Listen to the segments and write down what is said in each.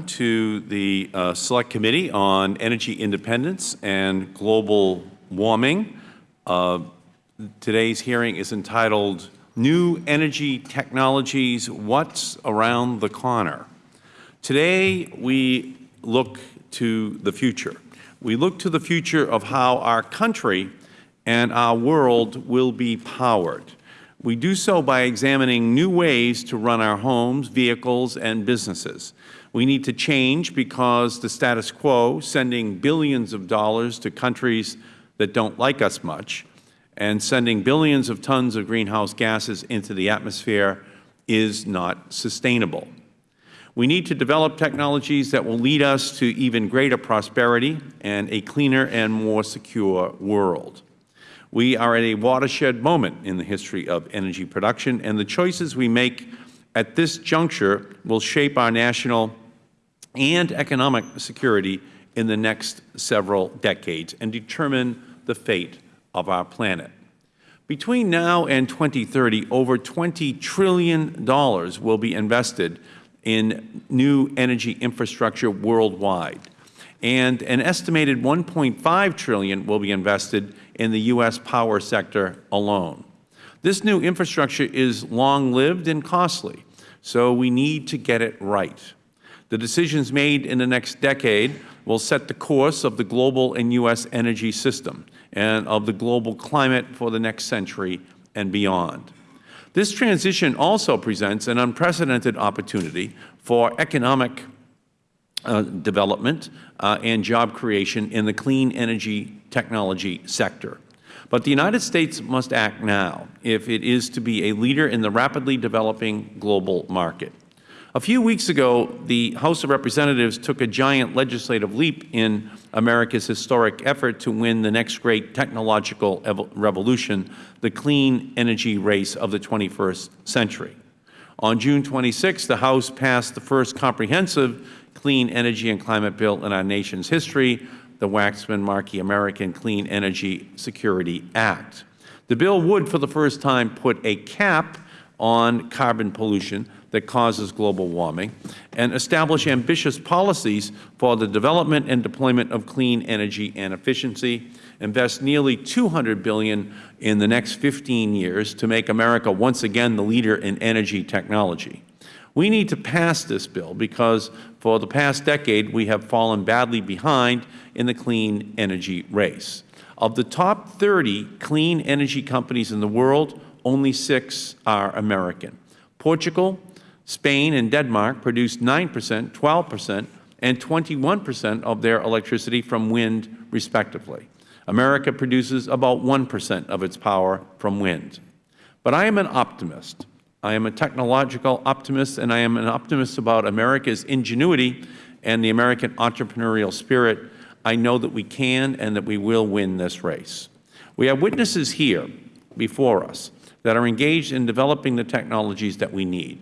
to the uh, Select Committee on Energy Independence and Global Warming. Uh, today's hearing is entitled New Energy Technologies, What's Around the Corner? Today we look to the future. We look to the future of how our country and our world will be powered. We do so by examining new ways to run our homes, vehicles, and businesses. We need to change because the status quo, sending billions of dollars to countries that don't like us much, and sending billions of tons of greenhouse gases into the atmosphere is not sustainable. We need to develop technologies that will lead us to even greater prosperity and a cleaner and more secure world. We are at a watershed moment in the history of energy production, and the choices we make at this juncture will shape our national and economic security in the next several decades and determine the fate of our planet. Between now and 2030, over $20 trillion will be invested in new energy infrastructure worldwide, and an estimated 1.5 trillion will be invested in the U.S. power sector alone. This new infrastructure is long-lived and costly, so we need to get it right. The decisions made in the next decade will set the course of the global and U.S. energy system and of the global climate for the next century and beyond. This transition also presents an unprecedented opportunity for economic uh, development uh, and job creation in the clean energy technology sector. But the United States must act now if it is to be a leader in the rapidly developing global market. A few weeks ago, the House of Representatives took a giant legislative leap in America's historic effort to win the next great technological revolution, the clean energy race of the 21st century. On June 26, the House passed the first comprehensive clean energy and climate bill in our nation's history, the Waxman-Markey American Clean Energy Security Act. The bill would, for the first time, put a cap on carbon pollution that causes global warming and establish ambitious policies for the development and deployment of clean energy and efficiency, invest nearly 200 billion in the next 15 years to make America once again the leader in energy technology. We need to pass this bill because for the past decade we have fallen badly behind in the clean energy race. Of the top 30 clean energy companies in the world, only six are American. Portugal, Spain and Denmark produce 9 percent, 12 percent, and 21 percent of their electricity from wind, respectively. America produces about 1 percent of its power from wind. But I am an optimist. I am a technological optimist, and I am an optimist about America's ingenuity and the American entrepreneurial spirit. I know that we can and that we will win this race. We have witnesses here before us that are engaged in developing the technologies that we need.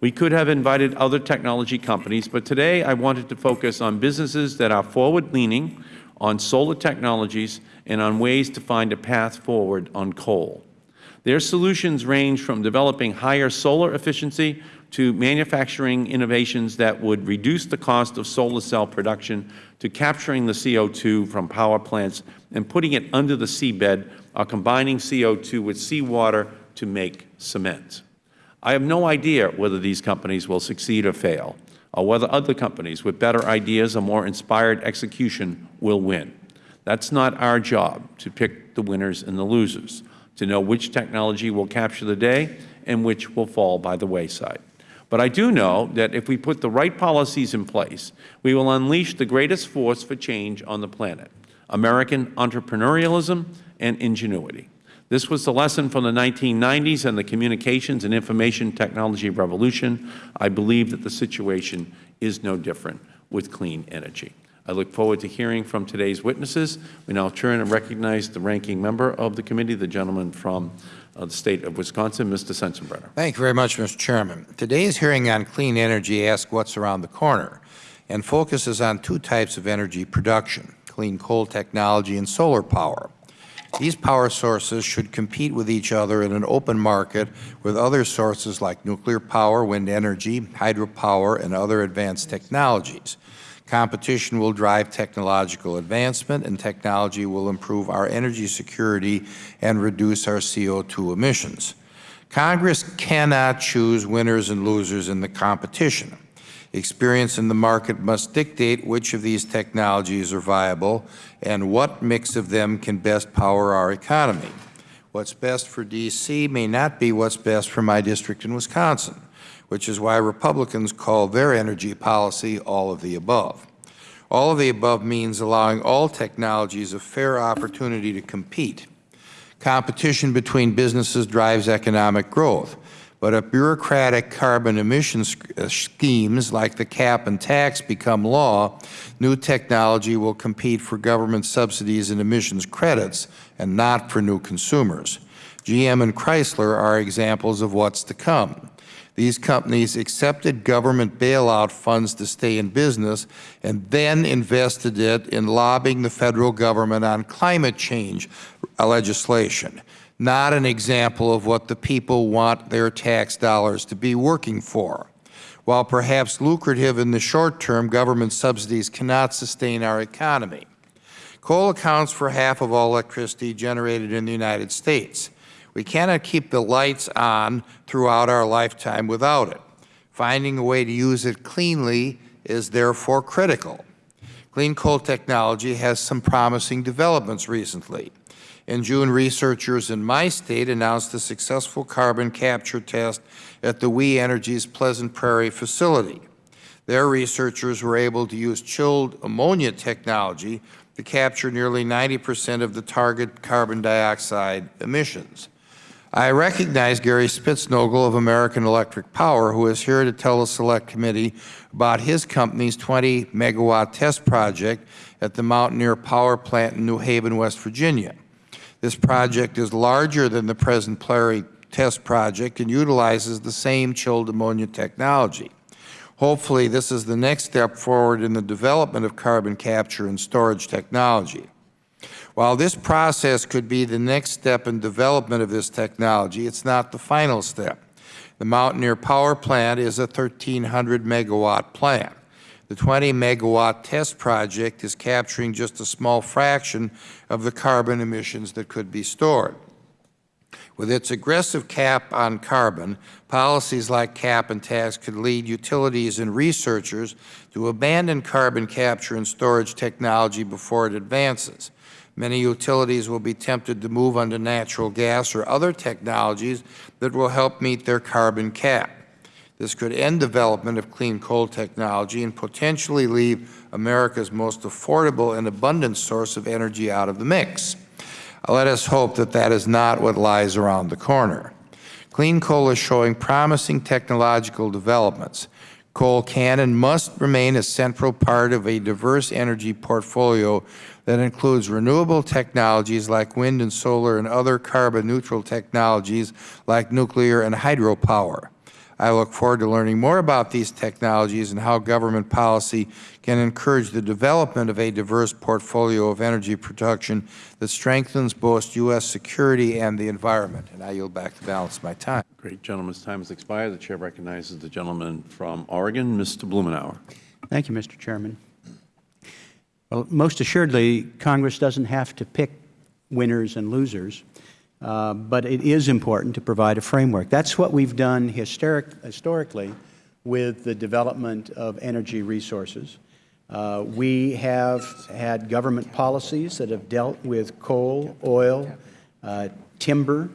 We could have invited other technology companies, but today I wanted to focus on businesses that are forward-leaning, on solar technologies, and on ways to find a path forward on coal. Their solutions range from developing higher solar efficiency to manufacturing innovations that would reduce the cost of solar cell production to capturing the CO2 from power plants and putting it under the seabed or combining CO2 with seawater to make cement. I have no idea whether these companies will succeed or fail, or whether other companies with better ideas or more inspired execution will win. That is not our job to pick the winners and the losers, to know which technology will capture the day and which will fall by the wayside. But I do know that if we put the right policies in place, we will unleash the greatest force for change on the planet, American entrepreneurialism and ingenuity. This was the lesson from the 1990s and the communications and information technology revolution. I believe that the situation is no different with clean energy. I look forward to hearing from today's witnesses. We now turn and recognize the ranking member of the committee, the gentleman from uh, the State of Wisconsin, Mr. Sensenbrenner. Thank you very much, Mr. Chairman. Today's hearing on clean energy asks what's around the corner and focuses on two types of energy production, clean coal technology and solar power. These power sources should compete with each other in an open market with other sources like nuclear power, wind energy, hydropower, and other advanced technologies. Competition will drive technological advancement, and technology will improve our energy security and reduce our CO2 emissions. Congress cannot choose winners and losers in the competition. Experience in the market must dictate which of these technologies are viable and what mix of them can best power our economy. What's best for D.C. may not be what's best for my district in Wisconsin, which is why Republicans call their energy policy all of the above. All of the above means allowing all technologies a fair opportunity to compete. Competition between businesses drives economic growth. But if bureaucratic carbon emission uh, schemes like the cap and tax become law, new technology will compete for government subsidies and emissions credits and not for new consumers. GM and Chrysler are examples of what's to come. These companies accepted government bailout funds to stay in business and then invested it in lobbying the Federal Government on climate change legislation not an example of what the people want their tax dollars to be working for. While perhaps lucrative in the short term, government subsidies cannot sustain our economy. Coal accounts for half of all electricity generated in the United States. We cannot keep the lights on throughout our lifetime without it. Finding a way to use it cleanly is therefore critical. Clean coal technology has some promising developments recently. In June, researchers in my state announced a successful carbon capture test at the We Energies Pleasant Prairie facility. Their researchers were able to use chilled ammonia technology to capture nearly 90 percent of the target carbon dioxide emissions. I recognize Gary Spitznogle of American Electric Power, who is here to tell the Select Committee about his company's 20 megawatt test project at the Mountaineer Power Plant in New Haven, West Virginia. This project is larger than the Pleasant Prairie test project and utilizes the same chilled ammonia technology. Hopefully, this is the next step forward in the development of carbon capture and storage technology. While this process could be the next step in development of this technology, it is not the final step. The Mountaineer Power Plant is a 1,300 megawatt plant. The 20 megawatt test project is capturing just a small fraction of the carbon emissions that could be stored. With its aggressive cap on carbon, policies like cap and tax could lead utilities and researchers to abandon carbon capture and storage technology before it advances. Many utilities will be tempted to move onto natural gas or other technologies that will help meet their carbon cap. This could end development of clean coal technology and potentially leave America's most affordable and abundant source of energy out of the mix. Uh, let us hope that that is not what lies around the corner. Clean coal is showing promising technological developments. Coal can and must remain a central part of a diverse energy portfolio that includes renewable technologies like wind and solar and other carbon-neutral technologies like nuclear and hydropower. I look forward to learning more about these technologies and how government policy can encourage the development of a diverse portfolio of energy production that strengthens both U.S. security and the environment. And I yield back the balance of my time. Great. Gentleman's time has expired. The Chair recognizes the gentleman from Oregon, Mr. Blumenauer. Thank you, Mr. Chairman. Well, most assuredly, Congress doesn't have to pick winners and losers. Uh, but it is important to provide a framework. That's what we've done historic, historically with the development of energy resources. Uh, we have had government policies that have dealt with coal, oil, uh, timber.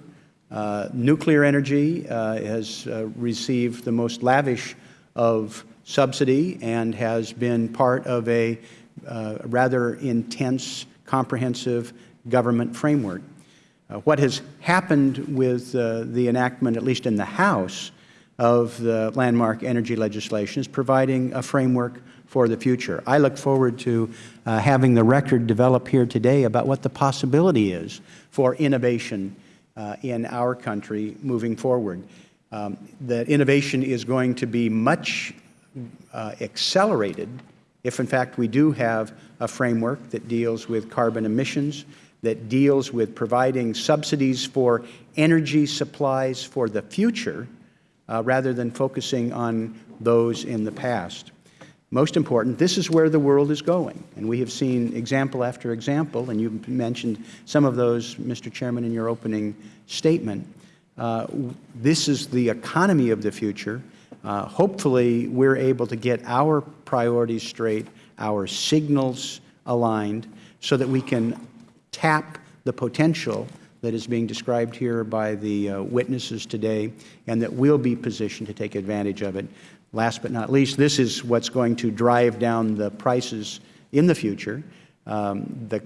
Uh, nuclear energy uh, has received the most lavish of subsidy and has been part of a rather intense, comprehensive government framework. Uh, what has happened with uh, the enactment, at least in the House, of the landmark energy legislation is providing a framework for the future. I look forward to uh, having the record develop here today about what the possibility is for innovation uh, in our country moving forward. Um, that innovation is going to be much uh, accelerated if, in fact, we do have a framework that deals with carbon emissions, that deals with providing subsidies for energy supplies for the future uh, rather than focusing on those in the past. Most important, this is where the world is going, and we have seen example after example, and you mentioned some of those, Mr. Chairman, in your opening statement. Uh, this is the economy of the future. Uh, hopefully, we're able to get our priorities straight, our signals aligned, so that we can tap the potential that is being described here by the uh, witnesses today, and that we'll be positioned to take advantage of it. Last but not least, this is what's going to drive down the prices in the future. Um, the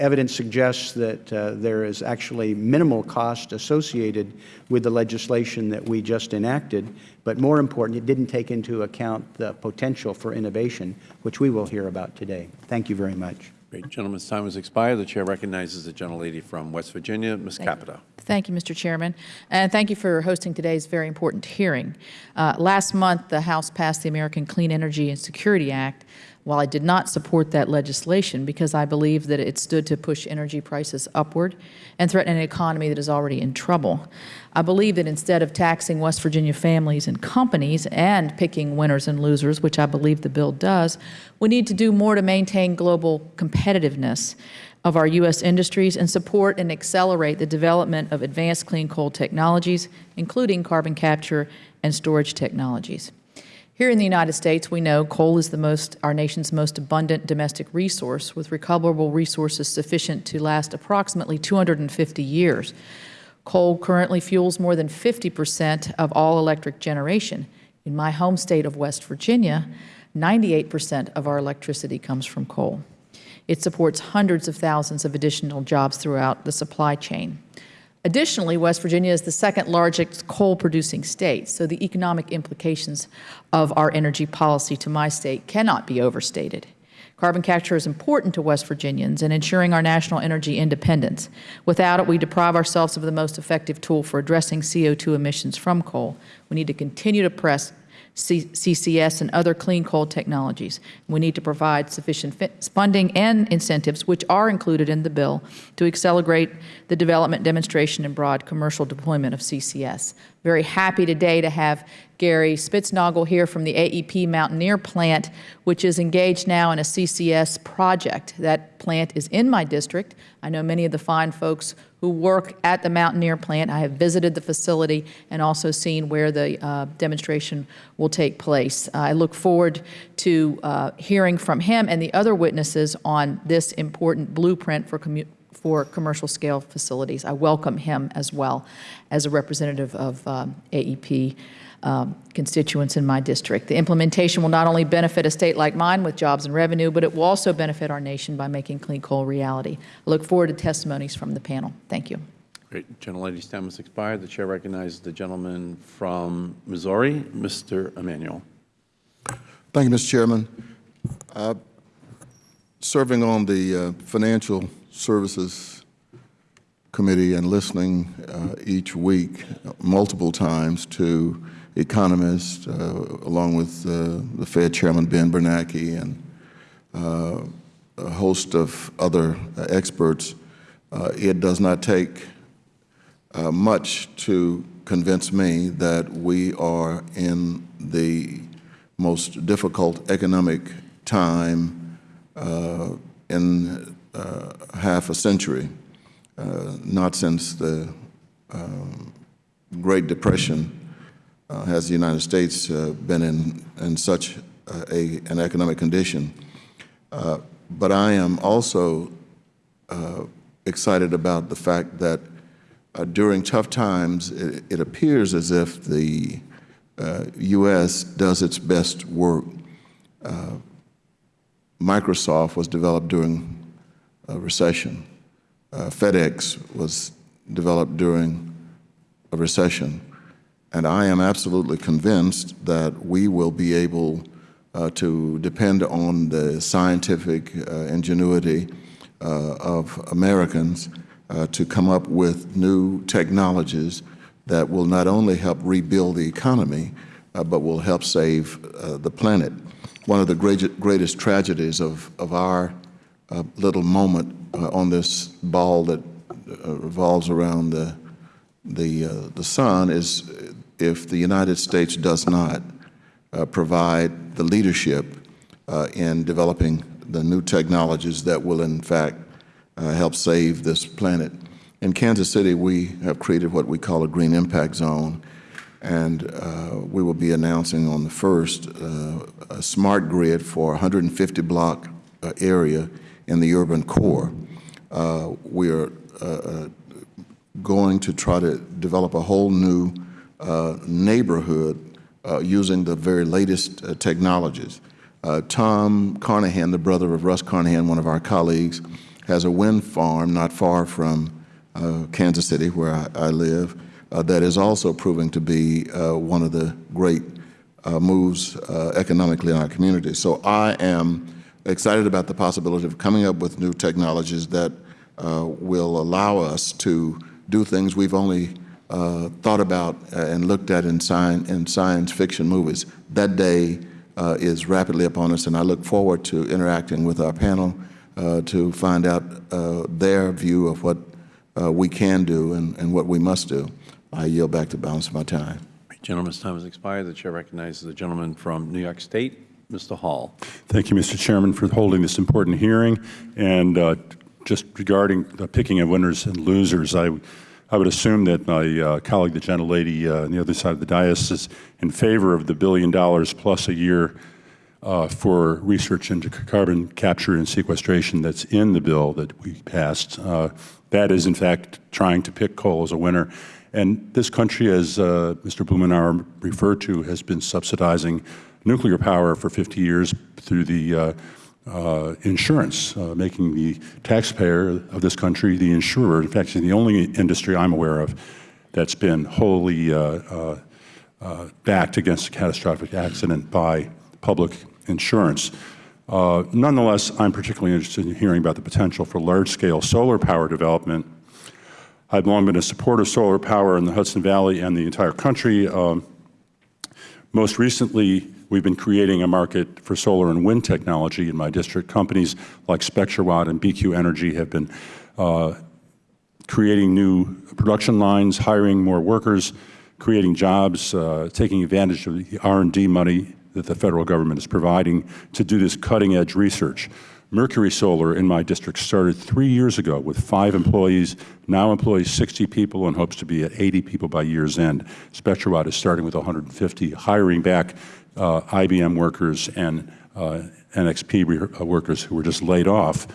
evidence suggests that uh, there is actually minimal cost associated with the legislation that we just enacted, but more important, it didn't take into account the potential for innovation, which we will hear about today. Thank you very much. Great. Gentleman's time has expired. The Chair recognizes the gentlelady from West Virginia, Ms. Capito. Thank you, Mr. Chairman, and thank you for hosting today's very important hearing. Uh, last month, the House passed the American Clean Energy and Security Act. While I did not support that legislation because I believe that it stood to push energy prices upward and threaten an economy that is already in trouble, I believe that instead of taxing West Virginia families and companies and picking winners and losers, which I believe the bill does, we need to do more to maintain global competitiveness of our U.S. industries and support and accelerate the development of advanced clean coal technologies, including carbon capture and storage technologies. Here in the United States, we know coal is the most, our nation's most abundant domestic resource, with recoverable resources sufficient to last approximately 250 years. Coal currently fuels more than 50 percent of all electric generation. In my home state of West Virginia, 98 percent of our electricity comes from coal. It supports hundreds of thousands of additional jobs throughout the supply chain. Additionally, West Virginia is the second largest coal-producing state, so the economic implications of our energy policy to my state cannot be overstated. Carbon capture is important to West Virginians in ensuring our national energy independence. Without it, we deprive ourselves of the most effective tool for addressing CO2 emissions from coal. We need to continue to press C CCS and other clean coal technologies. We need to provide sufficient funding and incentives, which are included in the bill, to accelerate the development, demonstration, and broad commercial deployment of CCS. Very happy today to have Gary Spitznogle here from the AEP Mountaineer plant, which is engaged now in a CCS project. That plant is in my district. I know many of the fine folks who work at the Mountaineer plant. I have visited the facility and also seen where the uh, demonstration will take place. I look forward to uh, hearing from him and the other witnesses on this important blueprint for for commercial scale facilities. I welcome him as well as a representative of um, AEP um, constituents in my district. The implementation will not only benefit a state like mine with jobs and revenue, but it will also benefit our nation by making clean coal reality. I look forward to testimonies from the panel. Thank you. Great. Gentlelady's time has expired. The Chair recognizes the gentleman from Missouri, Mr. Emanuel. Thank you, Mr. Chairman. Uh, serving on the uh, Financial Services Committee and listening uh, each week multiple times to economists, uh, along with uh, the Fed Chairman Ben Bernanke and uh, a host of other experts, it does not take much to convince me that we are in the most difficult economic time uh, in uh, half a century, uh, not since the um, Great Depression uh, has the United States uh, been in, in such a, an economic condition. Uh, but I am also excited about the fact that during tough times, it, it, appears as if the U.S. does its best work. Microsoft was developed during a recession. Uh, FedEx was developed during a recession. And I am absolutely convinced that we will be able uh, to depend on the scientific uh, ingenuity uh, of Americans uh, to come up with new technologies that will not only help rebuild the economy, but will help save the planet. One of the great, greatest tragedies of, of our little moment uh, on this ball that uh, revolves around the, the, uh, the sun is if the United States does not uh, provide the leadership uh, in developing the new technologies that will, in fact, uh, help save this planet. In Kansas City, we have created what we call a Green Impact Zone, and uh, we will be announcing on the 1st uh, a smart grid for 150-block uh, area in the urban core. We are going to try to develop a whole new neighborhood uh, using the very latest uh, technologies. Uh, Tom Carnahan, the brother of Russ Carnahan, one of our colleagues, has a wind farm not far from Kansas City, where I, I live, that is also proving to be one of the great moves economically in our community. So I am excited about the possibility of coming up with new technologies that uh, will allow us to do things we've only uh, thought about and looked at in, science, in science fiction movies. That day uh, is rapidly upon us, and I look forward to interacting with our panel uh, to find out uh, their view of what uh, we can do and, and what we must do. I yield back the balance of my time. Gentleman's time has expired. The Chair recognizes the gentleman from New York State, Mr. Hall. Thank you, Mr. Chairman, for holding this important hearing. And uh, just regarding the picking of winners and losers, I, I would assume that my uh, colleague, the gentlelady uh, on the other side of the dais, is in favor of the billion dollars plus a year uh, for research into carbon capture and sequestration that's in the bill that we passed. Uh, that is, in fact, trying to pick coal as a winner. And this country, as uh, Mr. Blumenauer referred to, has been subsidizing nuclear power for 50 years through the uh, insurance, uh, making the taxpayer of this country the insurer. In fact, it's the only industry I'm aware of that's been wholly uh, uh, uh, backed against a catastrophic accident by public insurance. Uh, nonetheless, I'm particularly interested in hearing about the potential for large-scale solar power development. I've long been a supporter of solar power in the Hudson Valley and the entire country. Um, most recently, we've been creating a market for solar and wind technology in my district. Companies like SpectraWatt and BQ Energy have been uh, creating new production lines, hiring more workers, creating jobs, uh, taking advantage of the R&D money that the federal government is providing to do this cutting-edge research. Mercury Solar in my district started three years ago with five employees, now employs 60 people and hopes to be at 80 people by year's end. SpectraWatt is starting with 150, hiring back uh, IBM workers and uh, NXP uh, workers who were just laid off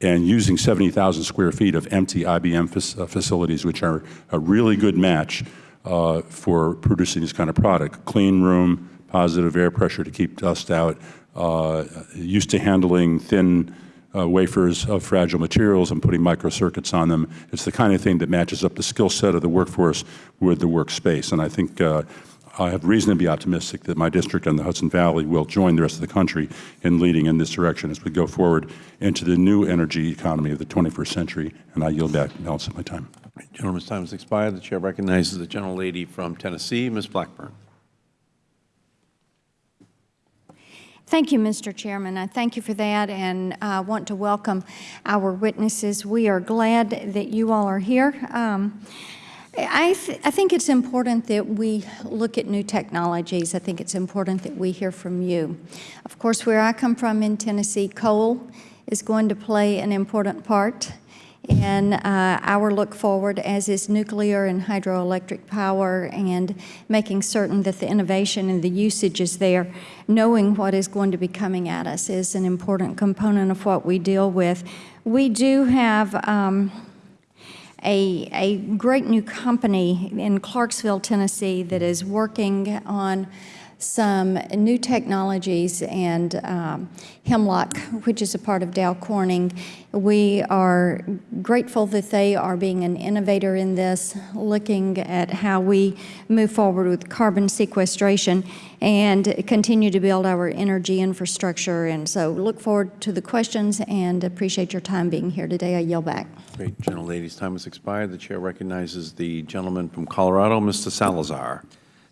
and using 70,000 square feet of empty IBM fac- uh, facilities, which are a really good match uh, for producing this kind of product. Clean room, positive air pressure to keep dust out, uh, used to handling thin uh, wafers of fragile materials and putting microcircuits on them. It's the kind of thing that matches up the skill set of the workforce with the workspace. And I think uh, I have reason to be optimistic that my district and the Hudson Valley will join the rest of the country in leading in this direction as we go forward into the new energy economy of the 21st century. And I yield back the balance of my time. Gentleman's time has expired. The Chair recognizes the gentlelady from Tennessee, Ms. Blackburn. Thank you, Mr. Chairman. I thank you for that and I want to welcome our witnesses. We are glad that you all are here. Um, I, th I think it's important that we look at new technologies. I think it's important that we hear from you. Of course, where I come from in Tennessee, coal is going to play an important part in uh, our look forward, as is nuclear and hydroelectric power, and making certain that the innovation and the usage is there. Knowing what is going to be coming at us is an important component of what we deal with. We do have um, a, a great new company in Clarksville, Tennessee that is working on some new technologies and um, Hemlock, which is a part of Dow Corning. We are grateful that they are being an innovator in this, looking at how we move forward with carbon sequestration and continue to build our energy infrastructure. And so look forward to the questions and appreciate your time being here today. I yield back. Great. Gentlelady's time has expired. The Chair recognizes the gentleman from Colorado, Mr. Salazar.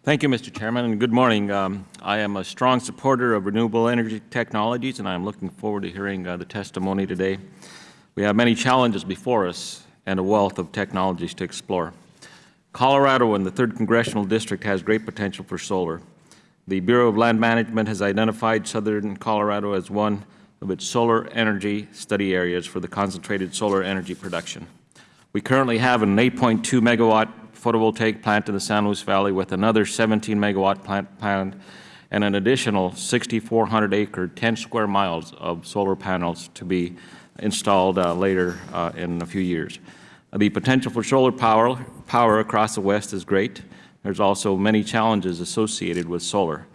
Thank you, Mr. Chairman, and good morning. Um, I am a strong supporter of renewable energy technologies, and I am looking forward to hearing uh, the testimony today. We have many challenges before us and a wealth of technologies to explore. Colorado and the 3rd Congressional District has great potential for solar. The Bureau of Land Management has identified southern Colorado as one of its solar energy study areas for the concentrated solar energy production. We currently have an 8.2 megawatt photovoltaic plant in the San Luis Valley with another 17 megawatt plant and an additional 6,400 acre, 10 square miles of solar panels to be installed uh, later uh, in a few years. The potential for solar power, power across the West is great. There's also many challenges associated with solar.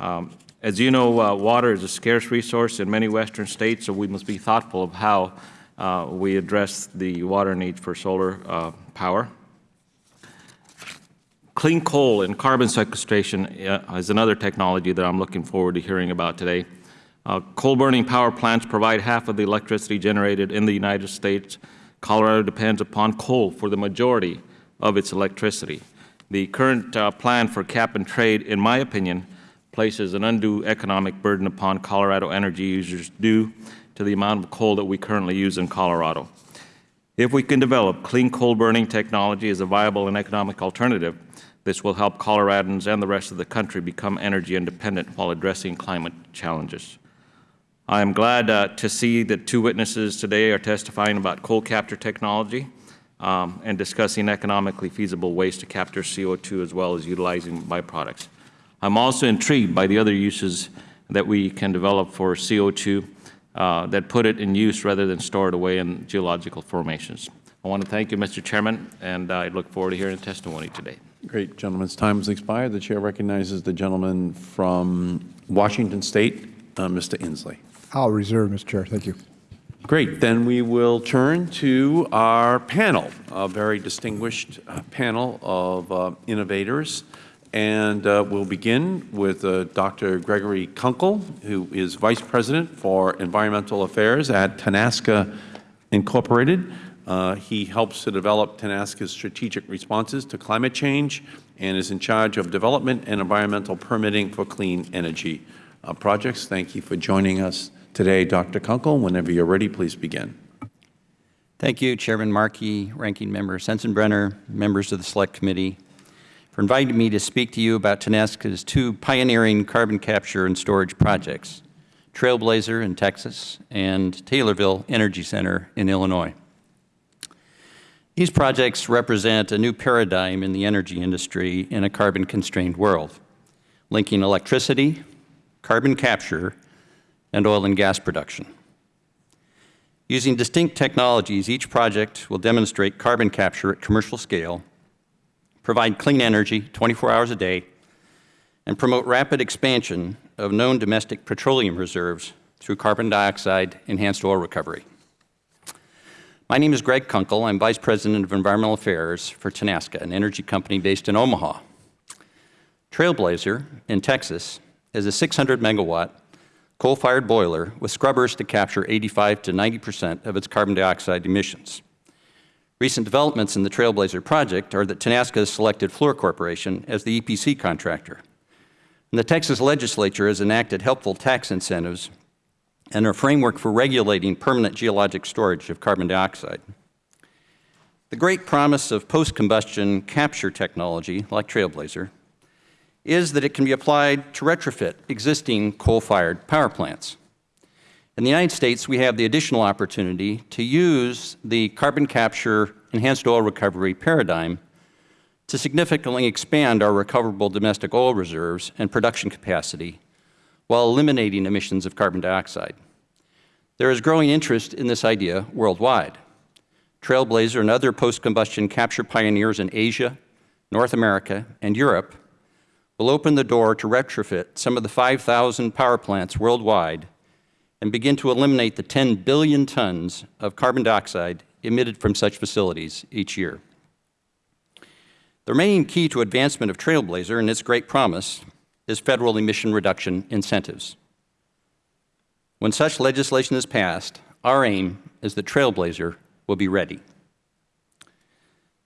Um, as you know, uh, water is a scarce resource in many Western states, so we must be thoughtful of how uh, we address the water needs for solar uh, power. Clean coal and carbon sequestration is another technology that I'm looking forward to hearing about today. Uh, coal-burning power plants provide half of the electricity generated in the United States. Colorado depends upon coal for the majority of its electricity. The current uh, plan for cap and trade, in my opinion, places an undue economic burden upon Colorado energy users due to the amount of coal that we currently use in Colorado. If we can develop clean coal burning technology as a viable and economic alternative, this will help Coloradans and the rest of the country become energy independent while addressing climate challenges. I am glad uh, to see that two witnesses today are testifying about coal capture technology um, and discussing economically feasible ways to capture CO2 as well as utilizing byproducts. I'm also intrigued by the other uses that we can develop for CO2 uh, that put it in use rather than store it away in geological formations. I want to thank you, Mr. Chairman, and I look forward to hearing the testimony today. Great. Gentleman's time has expired. The Chair recognizes the gentleman from Washington State, uh, Mr. Inslee. I'll reserve, Mr. Chair. Thank you. Great. Then we will turn to our panel, a very distinguished uh, panel of uh, innovators. And uh, we'll begin with uh, Dr. Gregory Kunkel, who is Vice President for Environmental Affairs at Tenaska Incorporated. Uh, he helps to develop Tenaska's strategic responses to climate change and is in charge of development and environmental permitting for clean energy uh, projects. Thank you for joining us today, Dr. Kunkel. Whenever you're ready, please begin. Thank you, Chairman Markey, Ranking Member Sensenbrenner, members of the Select Committee, for inviting me to speak to you about Tenaska's two pioneering carbon capture and storage projects, Trailblazer in Texas and Taylorville Energy Center in Illinois. These projects represent a new paradigm in the energy industry in a carbon-constrained world, linking electricity, carbon capture, and oil and gas production. Using distinct technologies, each project will demonstrate carbon capture at commercial scale, provide clean energy 24 hours a day, and promote rapid expansion of known domestic petroleum reserves through carbon dioxide enhanced oil recovery. My name is Greg Kunkel. I'm Vice President of Environmental Affairs for Tenaska, an energy company based in Omaha. Trailblazer in Texas is a 600 megawatt coal-fired boiler with scrubbers to capture 85 to 90 percent of its carbon dioxide emissions. Recent developments in the Trailblazer project are that Tenaska has selected Fluor Corporation as the EPC contractor. And the Texas legislature has enacted helpful tax incentives and a framework for regulating permanent geologic storage of carbon dioxide. The great promise of post-combustion capture technology, like Trailblazer, is that it can be applied to retrofit existing coal-fired power plants. In the United States, we have the additional opportunity to use the carbon capture enhanced oil recovery paradigm to significantly expand our recoverable domestic oil reserves and production capacity while eliminating emissions of carbon dioxide. There is growing interest in this idea worldwide. Trailblazer and other post-combustion capture pioneers in Asia, North America, and Europe will open the door to retrofit some of the 5,000 power plants worldwide and begin to eliminate the 10 billion tons of carbon dioxide emitted from such facilities each year. The remaining key to advancement of Trailblazer and its great promise is federal emission reduction incentives. When such legislation is passed, our aim is that Trailblazer will be ready.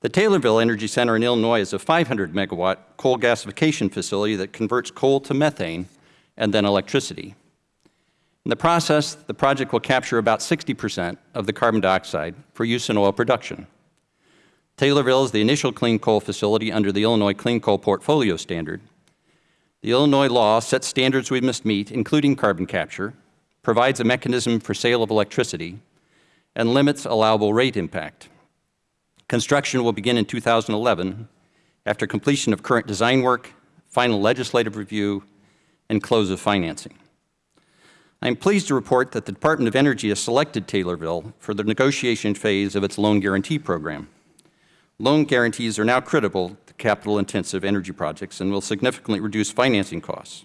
The Taylorville Energy Center in Illinois is a 500 megawatt coal gasification facility that converts coal to methane and then electricity. In the process, the project will capture about 60 percent of the carbon dioxide for use in oil production. Taylorville is the initial clean coal facility under the Illinois Clean Coal Portfolio Standard. The Illinois law sets standards we must meet, including carbon capture, provides a mechanism for sale of electricity, and limits allowable rate impact. Construction will begin in 2011 after completion of current design work, final legislative review, and close of financing. I am pleased to report that the Department of Energy has selected Taylorville for the negotiation phase of its loan guarantee program. Loan guarantees are now critical capital-intensive energy projects and will significantly reduce financing costs.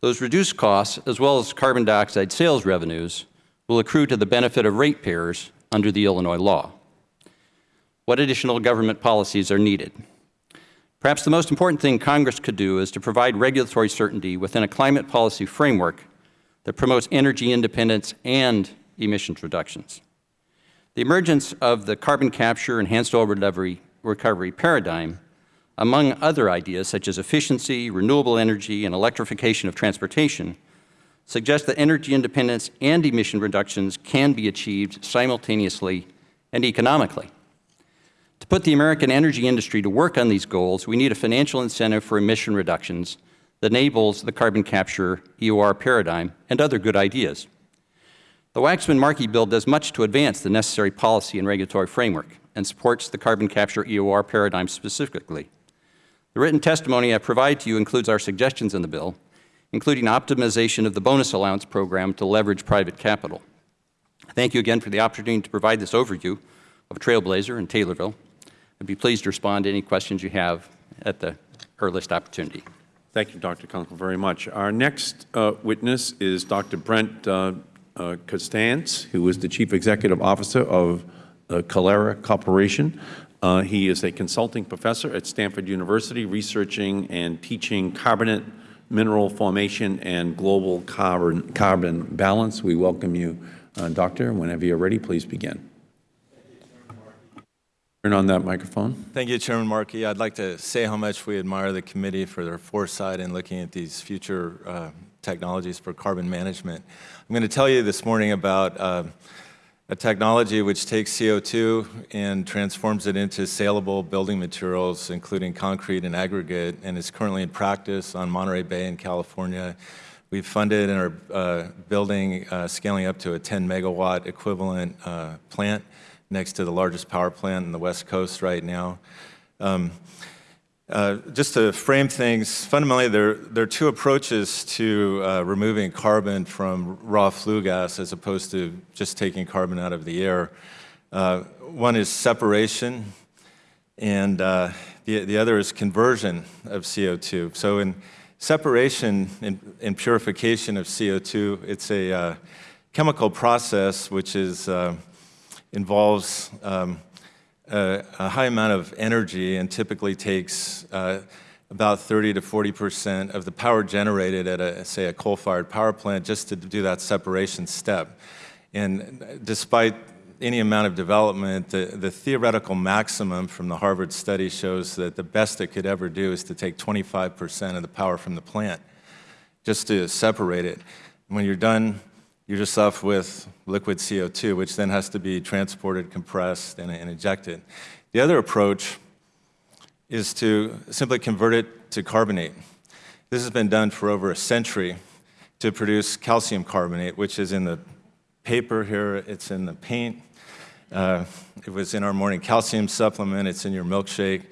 Those reduced costs, as well as carbon dioxide sales revenues, will accrue to the benefit of ratepayers under the Illinois law. What additional government policies are needed? Perhaps the most important thing Congress could do is to provide regulatory certainty within a climate policy framework that promotes energy independence and emissions reductions. The emergence of the carbon capture enhanced oil recovery, recovery paradigm, among other ideas such as efficiency, renewable energy, and electrification of transportation, suggests that energy independence and emission reductions can be achieved simultaneously and economically. To put the American energy industry to work on these goals, we need a financial incentive for emission reductions that enables the carbon capture EOR paradigm and other good ideas. The Waxman-Markey bill does much to advance the necessary policy and regulatory framework and supports the carbon capture EOR paradigm specifically. The written testimony I provide to you includes our suggestions in the bill, including optimization of the bonus allowance program to leverage private capital. Thank you again for the opportunity to provide this overview of Trailblazer and Taylorville. I'd be pleased to respond to any questions you have at the earliest opportunity. Thank you, Dr. Kunkel, very much. Our next uh, witness is Dr. Brent uh, uh, Constantz, who is the Chief Executive Officer of uh, Calera Corporation. Uh, he is a consulting professor at Stanford University, researching and teaching carbonate mineral formation and global carbon, carbon balance. We welcome you, uh, Doctor. Whenever you're ready, please begin. Turn on that microphone. Thank you, Chairman Markey. I'd like to say how much we admire the committee for their foresight in looking at these future uh, technologies for carbon management. I'm going to tell you this morning about uh, a technology which takes CO2 and transforms it into saleable building materials, including concrete and aggregate, and is currently in practice on Monterey Bay in California. We've funded and are uh, building, uh, scaling up to a 10 megawatt equivalent uh, plant next to the largest power plant in the West Coast right now. Um, uh, just to frame things, fundamentally there, there are two approaches to uh, removing carbon from raw flue gas as opposed to just taking carbon out of the air. Uh, one is separation, and uh, the, the other is conversion of CO2. So in separation and, purification of CO2, it's a uh, chemical process which is involves um, a, high amount of energy and typically takes uh, about 30 to 40 percent of the power generated at, a, say, a coal-fired power plant just to do that separation step. And despite any amount of development, the, the theoretical maximum from the Harvard study shows that the best it could ever do is to take 25 percent of the power from the plant just to separate it. when you're done you're just left with liquid CO2, which then has to be transported, compressed, and, and ejected. The other approach is to simply convert it to carbonate. This has been done for over a century to produce calcium carbonate, which is in the paper here, it's in the paint. Uh, it was in our morning calcium supplement, it's in your milkshake.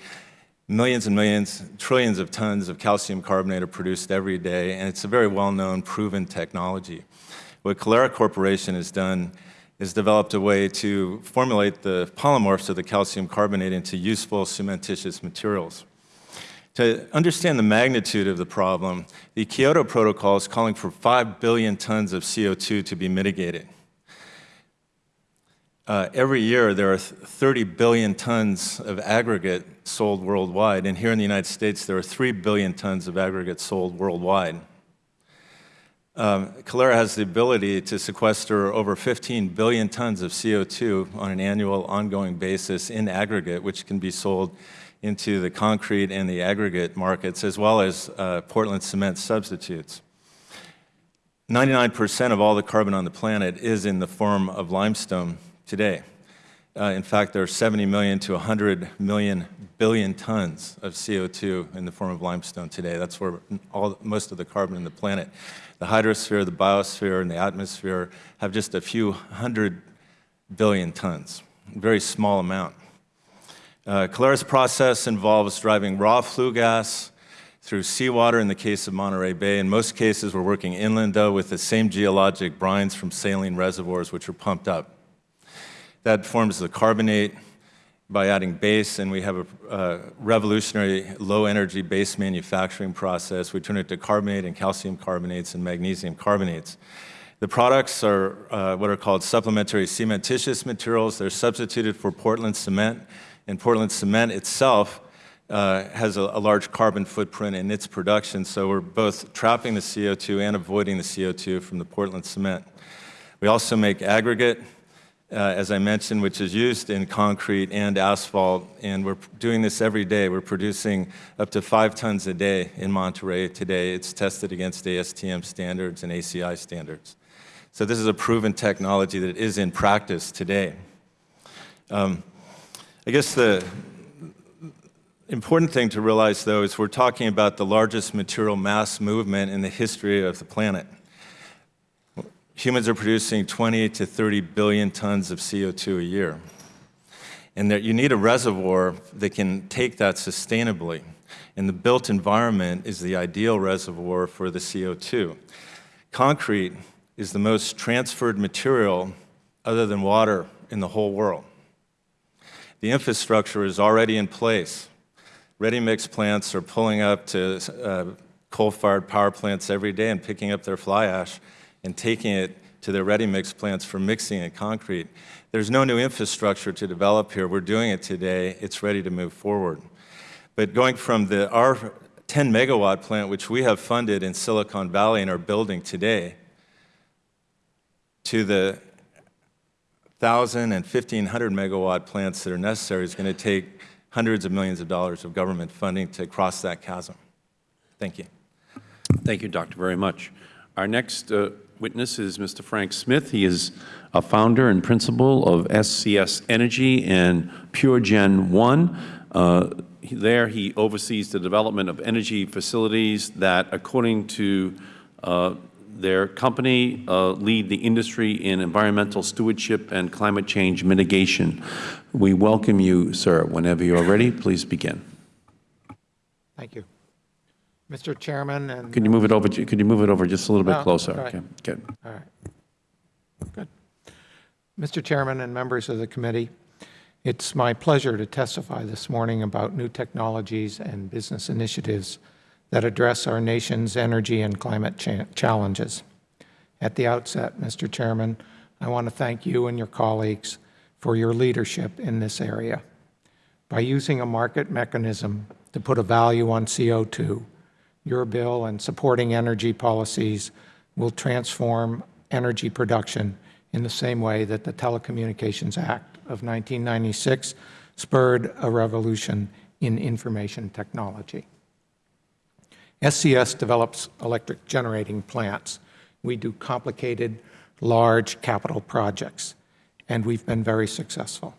Millions and millions, trillions of tons of calcium carbonate are produced every day, and it's a very well-known, proven technology. What Calera Corporation has done is developed a way to formulate the polymorphs of the calcium carbonate into useful cementitious materials. To understand the magnitude of the problem, the Kyoto Protocol is calling for 5 billion tons of CO2 to be mitigated. Uh, every year, there are 30 billion tons of aggregate sold worldwide, and here in the United States, there are 3 billion tons of aggregate sold worldwide. Um, Calera has the ability to sequester over 15 billion tons of CO2 on an annual ongoing basis in aggregate, which can be sold into the concrete and the aggregate markets, as well as uh, Portland cement substitutes. 99% of all the carbon on the planet is in the form of limestone today. Uh, in fact, there are 70 million to 100 million billion tons of CO2 in the form of limestone today. That's where all, most of the carbon in the planet. The hydrosphere, the biosphere, and the atmosphere have just a few hundred billion tons, very small amount. Uh, Calera's process involves driving raw flue gas through seawater in the case of Monterey Bay. In most cases, we're working inland, though, with the same geologic brines from saline reservoirs, which are pumped up. That forms the carbonate by adding base, and we have a revolutionary low-energy base manufacturing process. We turn it to carbonate and calcium carbonates and magnesium carbonates. The products are uh, what are called supplementary cementitious materials. They're substituted for Portland cement, and Portland cement itself uh, has a, a, large carbon footprint in its production, so we're both trapping the CO2 and avoiding the CO2 from the Portland cement. We also make aggregate, uh, as I mentioned, which is used in concrete and asphalt, and we're doing this every day. We're producing up to five tons a day in Monterey today. It's tested against ASTM standards and ACI standards. So this is a proven technology that is in practice today. Um, I guess the, important thing to realize, though, is we're talking about the largest material mass movement in the history of the planet. Humans are producing 20 to 30 billion tons of CO2 a year. And that you need a reservoir that can take that sustainably. And the built environment is the ideal reservoir for the CO2. Concrete is the most transferred material other than water in the whole world. The infrastructure is already in place ready-mix plants are pulling up to uh, coal-fired power plants every day and picking up their fly ash and taking it to their ready-mix plants for mixing in concrete. There's no new infrastructure to develop here. We're doing it today. It's ready to move forward. But going from the, our 10 megawatt plant, which we have funded in Silicon Valley and are building today, to the 1,000 and 1,500 megawatt plants that are necessary is going to take hundreds of millions of dollars of government funding to cross that chasm. Thank you. Thank you, Doctor, very much. Our next uh, witness is Mr. Frank Smith. He is a founder and principal of SCS Energy and PureGen 1. Uh, there he oversees the development of energy facilities that, according to uh, their company uh, lead the industry in environmental stewardship and climate change mitigation. We welcome you, sir. Whenever you are ready, please begin. Thank you. Mr. Chairman and Could you move it over could you move it over just a little bit oh, closer? Okay. Good. All right. Good. Mr. Chairman and members of the committee, it's my pleasure to testify this morning about new technologies and business initiatives that address our nation's energy and climate cha challenges. At the outset, Mr. Chairman, I want to thank you and your colleagues for your leadership in this area. By using a market mechanism to put a value on CO2, your bill and supporting energy policies will transform energy production in the same way that the Telecommunications Act of 1996 spurred a revolution in information technology. SCS develops electric generating plants. We do complicated, large capital projects, and we've been very successful.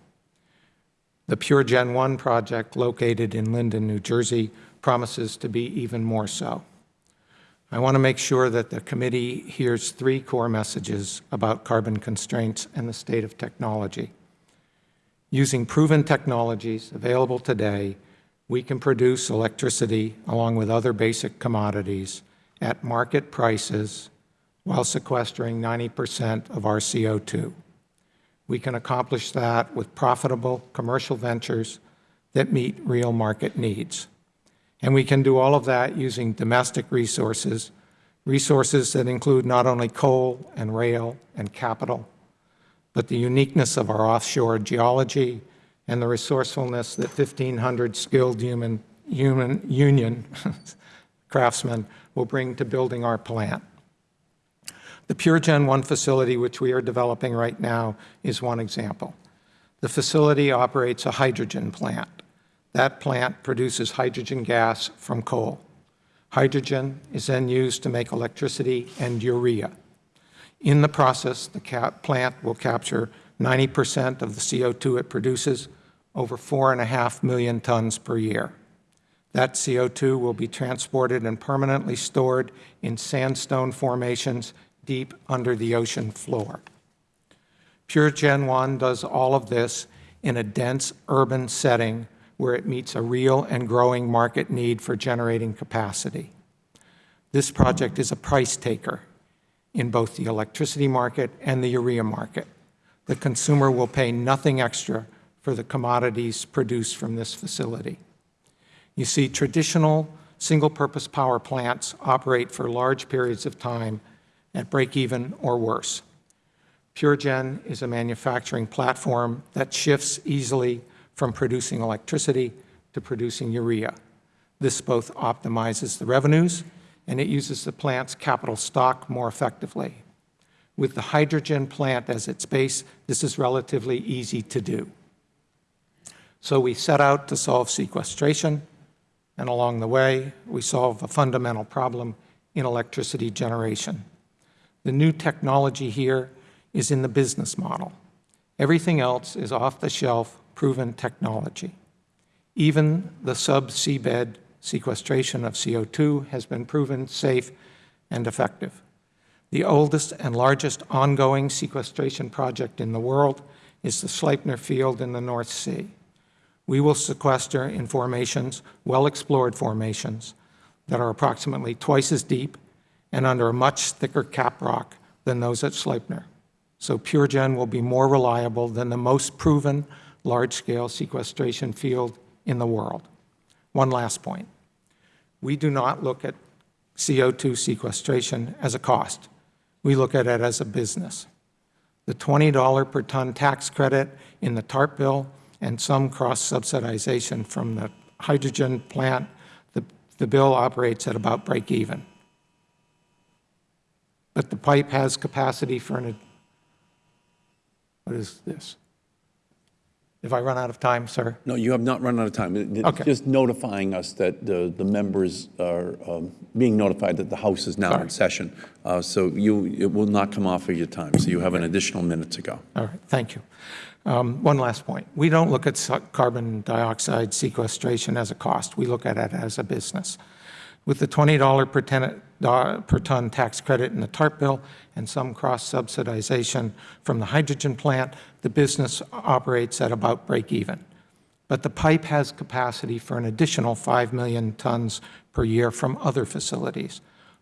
The PureGen 1 project located in Linden, New Jersey promises to be even more so. I want to make sure that the committee hears three core messages about carbon constraints and the state of technology. Using proven technologies available today, we can produce electricity along with other basic commodities at market prices while sequestering 90 percent of our CO2. We can accomplish that with profitable commercial ventures that meet real market needs. And we can do all of that using domestic resources, resources that include not only coal and rail and capital, but the uniqueness of our offshore geology, and the resourcefulness that 1,500 skilled human, human union craftsmen will bring to building our plant. The PureGen 1 facility, which we are developing right now, is one example. The facility operates a hydrogen plant. That plant produces hydrogen gas from coal. Hydrogen is then used to make electricity and urea. In the process, the plant will capture 90% of the CO2 it produces, over 4.5 million tons per year. That CO2 will be transported and permanently stored in sandstone formations deep under the ocean floor. PureGen 1 does all of this in a dense urban setting where it meets a real and growing market need for generating capacity. This project is a price taker in both the electricity market and the urea market. The consumer will pay nothing extra for the commodities produced from this facility. You see, traditional single-purpose power plants operate for large periods of time at break-even or worse. PureGen is a manufacturing platform that shifts easily from producing electricity to producing urea. This both optimizes the revenues and it uses the plant's capital stock more effectively. With the hydrogen plant as its base, this is relatively easy to do. So we set out to solve sequestration, and along the way, we solve a fundamental problem in electricity generation. The new technology here is in the business model. Everything else is off-the-shelf, proven technology. Even the sub-seabed sequestration of CO2 has been proven safe and effective. The oldest and largest ongoing sequestration project in the world is the Sleipner Field in the North Sea. We will sequester in formations, well-explored formations, that are approximately twice as deep and under a much thicker cap rock than those at Sleipner. So PureGen will be more reliable than the most proven large-scale sequestration field in the world. One last point. We do not look at CO2 sequestration as a cost. We look at it as a business. The $20 per ton tax credit in the TARP bill and some cross-subsidization from the hydrogen plant, the, the bill operates at about break even. But the pipe has capacity for an, what is this? If I run out of time, sir? No, you have not run out of time. It- Okay. Just notifying us that the, the members are um, being notified that the House is now in Sorry. session. Uh, So you, it will not come off of your time, so you have an additional minute to go. All right, thank you. Um, One last point. We don't look at su- carbon dioxide sequestration as a cost. We look at it as a business. With the $20 per do- per ton tax credit in the TARP bill and some cross-subsidization from the hydrogen plant, the business operates at about break even. But the pipe has capacity for an additional 5 million tons per year from other facilities.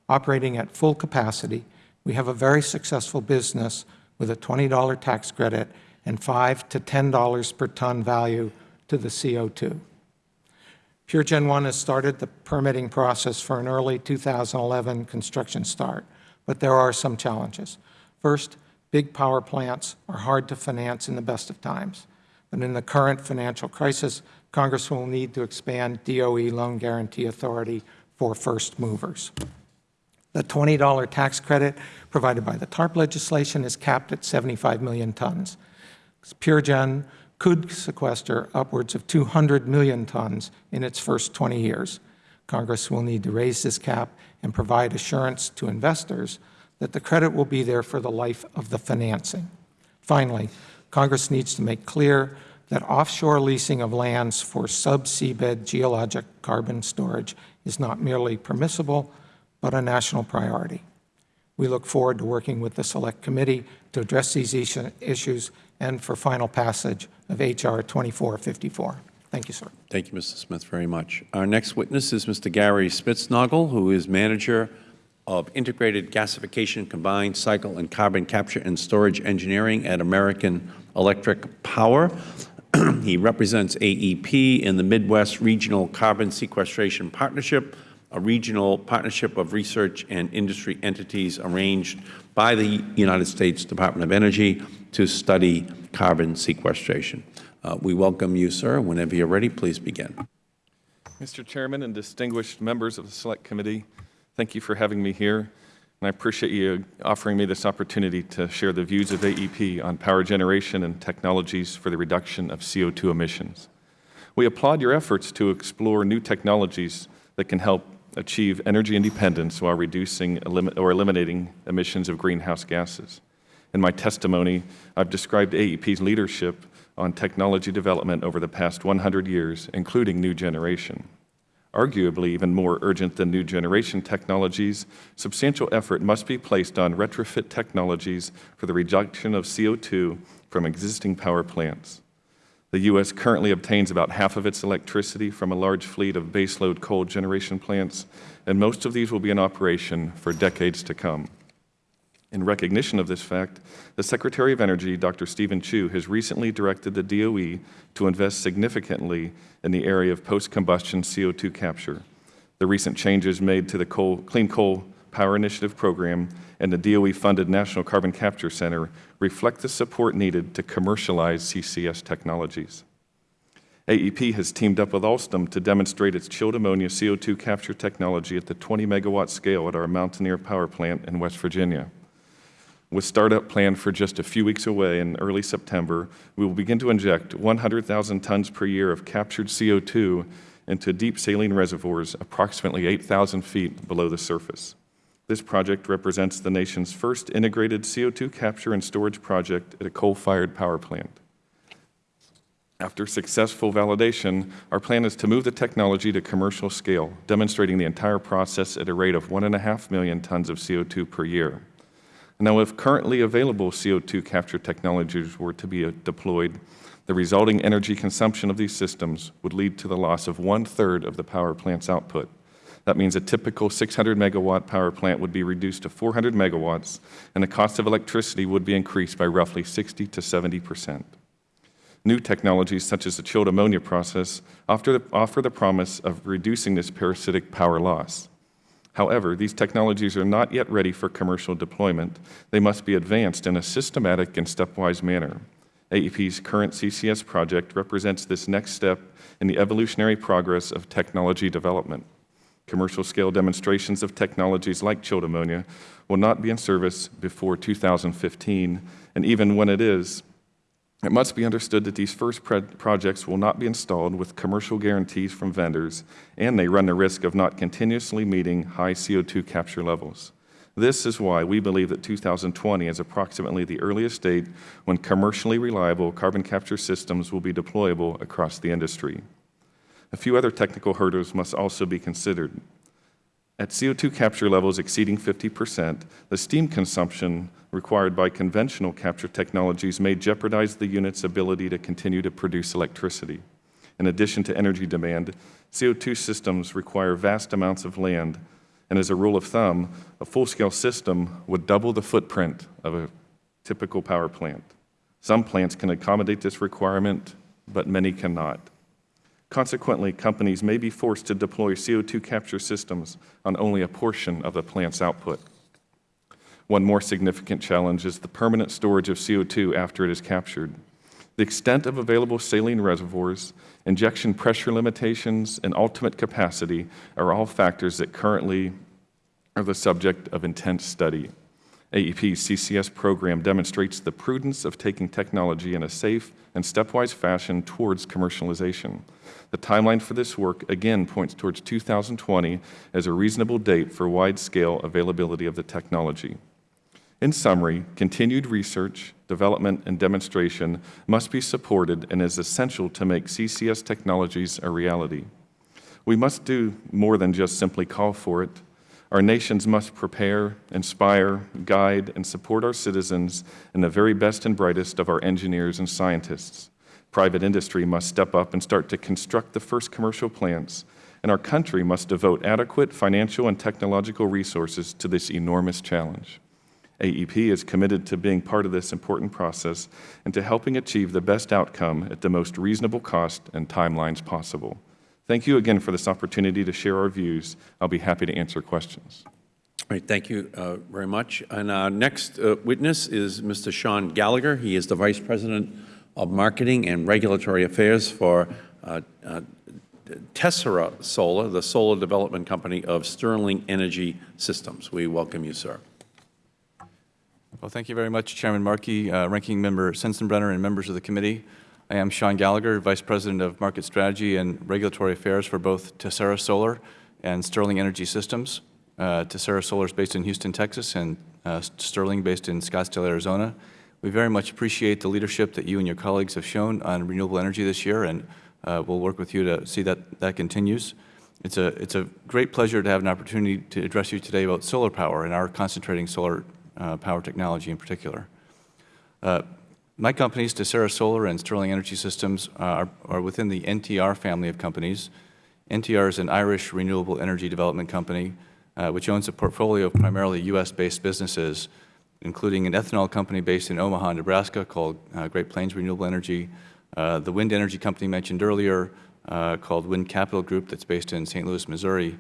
Operating at full capacity, we have a very successful business with a $20 tax credit and 5 to $10 per ton value to the CO2. PureGen 1 has started the permitting process for an early 2011 construction start, but there are some challenges. First, big power plants are hard to finance in the best of times. But in the current financial crisis, Congress will need to expand DOE loan guarantee authority for first movers. The $20 tax credit provided by the TARP legislation is capped at 75 million tons. PureGen could sequester upwards of 200 million tons in its first 20 years. Congress will need to raise this cap and provide assurance to investors that the credit will be there for the life of the financing. Finally, Congress needs to make clear that offshore leasing of lands for sub-seabed geologic carbon storage is not merely permissible, but a national priority. We look forward to working with the Select Committee to address these issues and for final passage of H.R. 2454. Thank you, sir. Thank you, Mr. Smith, very much. Our next witness is Mr. Gary Spitznogle, who is manager of Integrated Gasification Combined Cycle and Carbon Capture and Storage Engineering at American Electric Power. he represents AEP in the Midwest Regional Carbon Sequestration Partnership, a regional partnership of research and industry entities arranged by the United States Department of Energy to study carbon sequestration. Uh, we welcome you, sir. Whenever you're ready, please begin. Mr. Chairman and distinguished members of the Select Committee, thank you for having me here. and I appreciate you offering me this opportunity to share the views of AEP on power generation and technologies for the reduction of CO2 emissions. We applaud your efforts to explore new technologies that can help achieve energy independence while reducing or eliminating emissions of greenhouse gases. In my testimony, I've described AEP's leadership on technology development over the past 100 years, including new generation. Arguably even more urgent than new generation technologies, substantial effort must be placed on retrofit technologies for the reduction of CO2 from existing power plants. The U.S. currently obtains about half of its electricity from a large fleet of baseload coal generation plants, and most of these will be in operation for decades to come. In recognition of this fact, the Secretary of Energy, Dr. Steven Chu, has recently directed the DOE to invest significantly in the area of post-combustion CO2 capture. The recent changes made to the coal, Clean Coal Power Initiative program and the DOE-funded National Carbon Capture Center reflect the support needed to commercialize CCS technologies. AEP has teamed up with Alstom to demonstrate its chilled ammonia CO2 capture technology at the 20 megawatt scale at our Mountaineer Power Plant in West Virginia. With startup planned for just a few weeks away in early September, we will begin to inject 100,000 tons per year of captured CO2 into deep saline reservoirs approximately 8,000 feet below the surface. This project represents the nation's first integrated CO2 capture and storage project at a coal-fired power plant. After successful validation, our plan is to move the technology to commercial scale, demonstrating the entire process at a rate of 1.5 million tons of CO2 per year. Now, if currently available CO2 capture technologies were to be uh, deployed, the resulting energy consumption of these systems would lead to the loss of one-third of the power plant's output. That means a typical 600 megawatt power plant would be reduced to 400 megawatts, and the cost of electricity would be increased by roughly 60 to 70 percent. New technologies such as the chilled ammonia process offer the, offer the promise of reducing this parasitic power loss. However, these technologies are not yet ready for commercial deployment. They must be advanced in a systematic and stepwise manner. AEP's current CCS project represents this next step in the evolutionary progress of technology development. Commercial scale demonstrations of technologies like chilled ammonia will not be in service before 2015, and even when it is, it must be understood that these first projects will not be installed with commercial guarantees from vendors, and they run the risk of not continuously meeting high CO2 capture levels. This is why we believe that 2020 is approximately the earliest date when commercially reliable carbon capture systems will be deployable across the industry. A few other technical hurdles must also be considered. At CO2 capture levels exceeding 50 percent, the steam consumption required by conventional capture technologies may jeopardize the unit's ability to continue to produce electricity. In addition to energy demand, CO2 systems require vast amounts of land, and as a rule of thumb, a full-scale system would double the footprint of a typical power plant. Some plants can accommodate this requirement, but many cannot. Consequently, companies may be forced to deploy CO2 capture systems on only a portion of the plant's output. One more significant challenge is the permanent storage of CO2 after it is captured. The extent of available saline reservoirs, injection pressure limitations, and ultimate capacity are all factors that currently are the subject of intense study. AEP's CCS program demonstrates the prudence of taking technology in a safe and stepwise fashion towards commercialization. The timeline for this work again points towards 2020 as a reasonable date for wide-scale availability of the technology. In summary, continued research, development, and demonstration must be supported and is essential to make CCS technologies a reality. We must do more than just simply call for it. Our nations must prepare, inspire, guide, and support our citizens and the very best and brightest of our engineers and scientists. Private industry must step up and start to construct the first commercial plants, and our country must devote adequate financial and technological resources to this enormous challenge. AEP is committed to being part of this important process and to helping achieve the best outcome at the most reasonable cost and timelines possible. Thank you again for this opportunity to share our views. I'll be happy to answer questions. All right, thank you uh, very much. And our next uh, witness is Mr. Sean Gallagher. He is the Vice President of Marketing and Regulatory Affairs for uh, uh, Tessera Solar, the solar development company of Sterling Energy Systems. We welcome you, sir. Well, thank you very much, Chairman Markey, uh, Ranking Member Sensenbrenner, and members of the committee. I am Sean Gallagher, Vice President of Market Strategy and Regulatory Affairs for both Tessera Solar and Sterling Energy Systems. Uh, Tessera Solar is based in Houston, Texas, and uh, Sterling based in Scottsdale, Arizona. We very much appreciate the leadership that you and your colleagues have shown on renewable energy this year, and uh, we'll work with you to see that that continues. It's a, it's a great pleasure to have an opportunity to address you today about solar power and our concentrating solar uh, power technology in particular. Uh, my companies, Tessera Solar and Sterling Energy Systems, uh, are, are within the NTR family of companies. NTR is an Irish renewable energy development company uh, which owns a portfolio of primarily U.S.-based businesses, including an ethanol company based in Omaha, Nebraska called uh, Great Plains Renewable Energy, uh, the wind energy company mentioned earlier uh, called Wind Capital Group that's based in St. Louis, Missouri,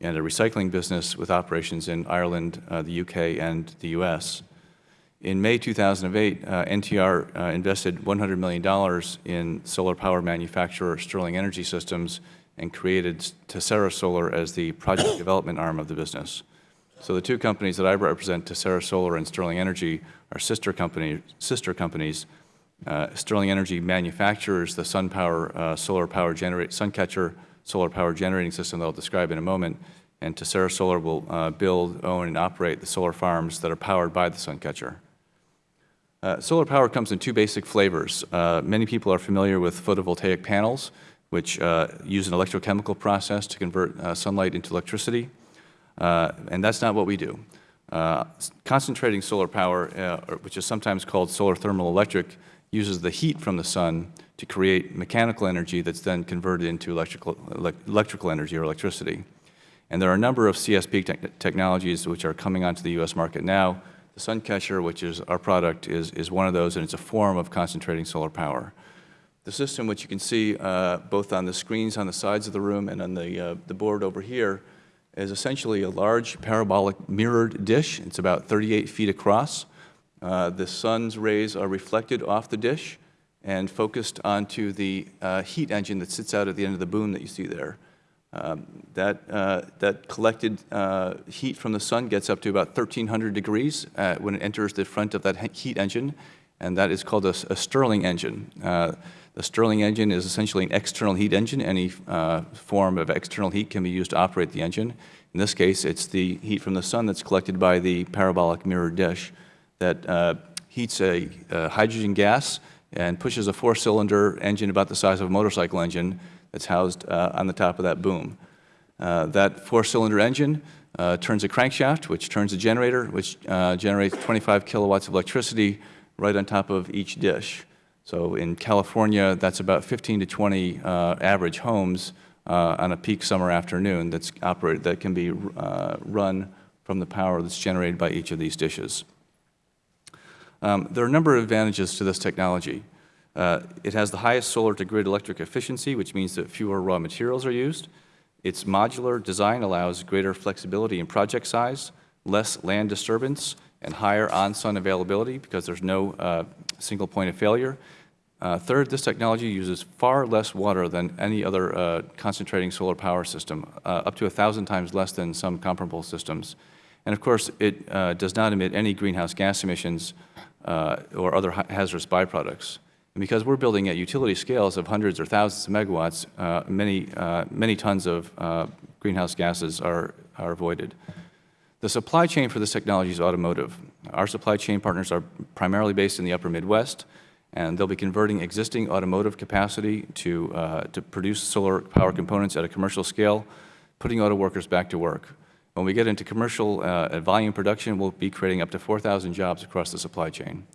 and a recycling business with operations in Ireland, uh, the UK, and the U.S. In May 2008, uh, NTR uh, invested $100 million in solar power manufacturer Sterling Energy Systems and created Tessera Solar as the project development arm of the business. So the two companies that I represent, Tessera Solar and Sterling Energy, are sister, company, sister companies. Uh, Sterling Energy manufactures the sun power, uh, solar power generate, Suncatcher solar power generating system that I'll describe in a moment, and Tessera Solar will uh, build, own, and operate the solar farms that are powered by the Suncatcher. Uh, solar power comes in two basic flavors. Uh, many people are familiar with photovoltaic panels, which uh, use an electrochemical process to convert sunlight into electricity, uh, and that's not what we do. Uh, concentrating solar power, which is sometimes called solar thermal electric, uses the heat from the sun to create mechanical energy that's then converted into electrical, electrical energy or electricity. And there are a number of CSP te technologies which are coming onto the U.S. market now, the Suncatcher, which is our product, is, is one of those, and it's a form of concentrating solar power. The system, which you can see uh, both on the screens on the sides of the room and on the, uh, the board over here, is essentially a large parabolic mirrored dish. It's about 38 feet across. Uh, the sun's rays are reflected off the dish and focused onto the uh, heat engine that sits out at the end of the boom that you see there. Um, that, uh, that collected uh, heat from the sun gets up to about 1,300 degrees uh, when it enters the front of that heat engine, and that is called a, a Stirling engine. The Stirling engine is essentially an external heat engine. Any uh, form of external heat can be used to operate the engine. In this case, it's the heat from the sun that's collected by the parabolic mirror dish that uh, heats a, a hydrogen gas and pushes a four-cylinder engine about the size of a motorcycle engine that's housed uh, on the top of that boom. Uh, that four-cylinder engine uh, turns a crankshaft, which turns a generator, which uh, generates 25 kilowatts of electricity right on top of each dish. So in California, that's about 15 to 20 uh, average homes uh, on a peak summer afternoon that's operated, that can be run from the power that's generated by each of these dishes. Um, there are a number of advantages to this technology. Uh, it has the highest solar-to-grid electric efficiency, which means that fewer raw materials are used. Its modular design allows greater flexibility in project size, less land disturbance, and higher on-sun availability because there's no uh, single point of failure. Uh, third, this technology uses far less water than any other uh, concentrating solar power system, uh, up to a thousand times less than some comparable systems. And of course, it uh, does not emit any greenhouse gas emissions uh, or other hazardous byproducts. And because we're building at utility scales of hundreds or thousands of megawatts, uh, many, many tons of greenhouse gases are, are avoided. The supply chain for this technology is automotive. Our supply chain partners are primarily based in the upper Midwest, and they'll be converting existing automotive capacity to, uh, to produce solar power components at a commercial scale, putting auto workers back to work. When we get into commercial uh, volume production, we'll be creating up to 4,000 jobs across the supply chain.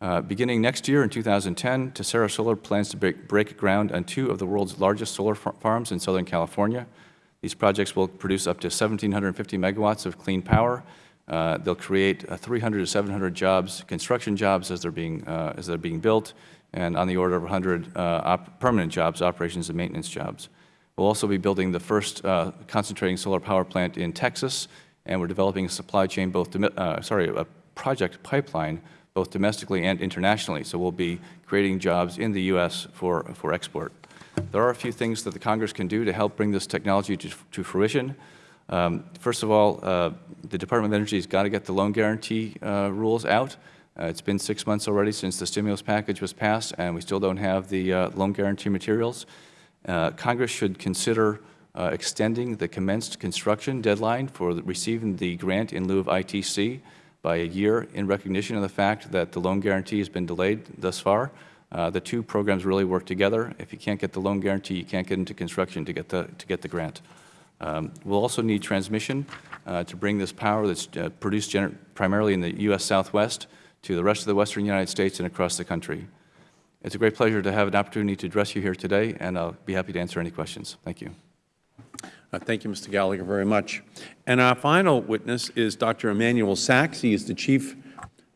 Uh, beginning next year in 2010, Tessera Solar plans to break, break, ground on two of the world's largest solar farms in Southern California. These projects will produce up to 1,750 megawatts of clean power. Uh, they'll create uh, 300 to 700 jobs, construction jobs as they're being, uh, as they're being built, and on the order of 100 uh, permanent jobs, operations and maintenance jobs. We'll also be building the first concentrating solar power plant in Texas, and we're developing a supply chain, both, sorry, a project pipeline both domestically and internationally. So we'll be creating jobs in the U.S. for, for export. There are a few things that the Congress can do to help bring this technology to, to fruition. Um, First of all, uh, the Department of Energy has got to get the loan guarantee uh, rules out. Uh, It's been six months already since the stimulus package was passed, and we still don't have the uh, loan guarantee materials. Uh, Congress should consider uh, extending the commenced construction deadline for the- receiving the grant in lieu of ITC by a year in recognition of the fact that the loan guarantee has been delayed thus far. The two programs really work together. If you can't get the loan guarantee, you can't get into construction to get the, to get the grant. Um, We'll also need transmission uh, to bring this power that's uh, produced primarily in the U.S. Southwest to the rest of the western United States and across the country. It's a great pleasure to have an opportunity to address you here today, and I'll be happy to answer any questions. Thank you. Uh, Thank you, Mr. Gallagher, very much. And our final witness is Dr. Emanuel Sachs. He is the Chief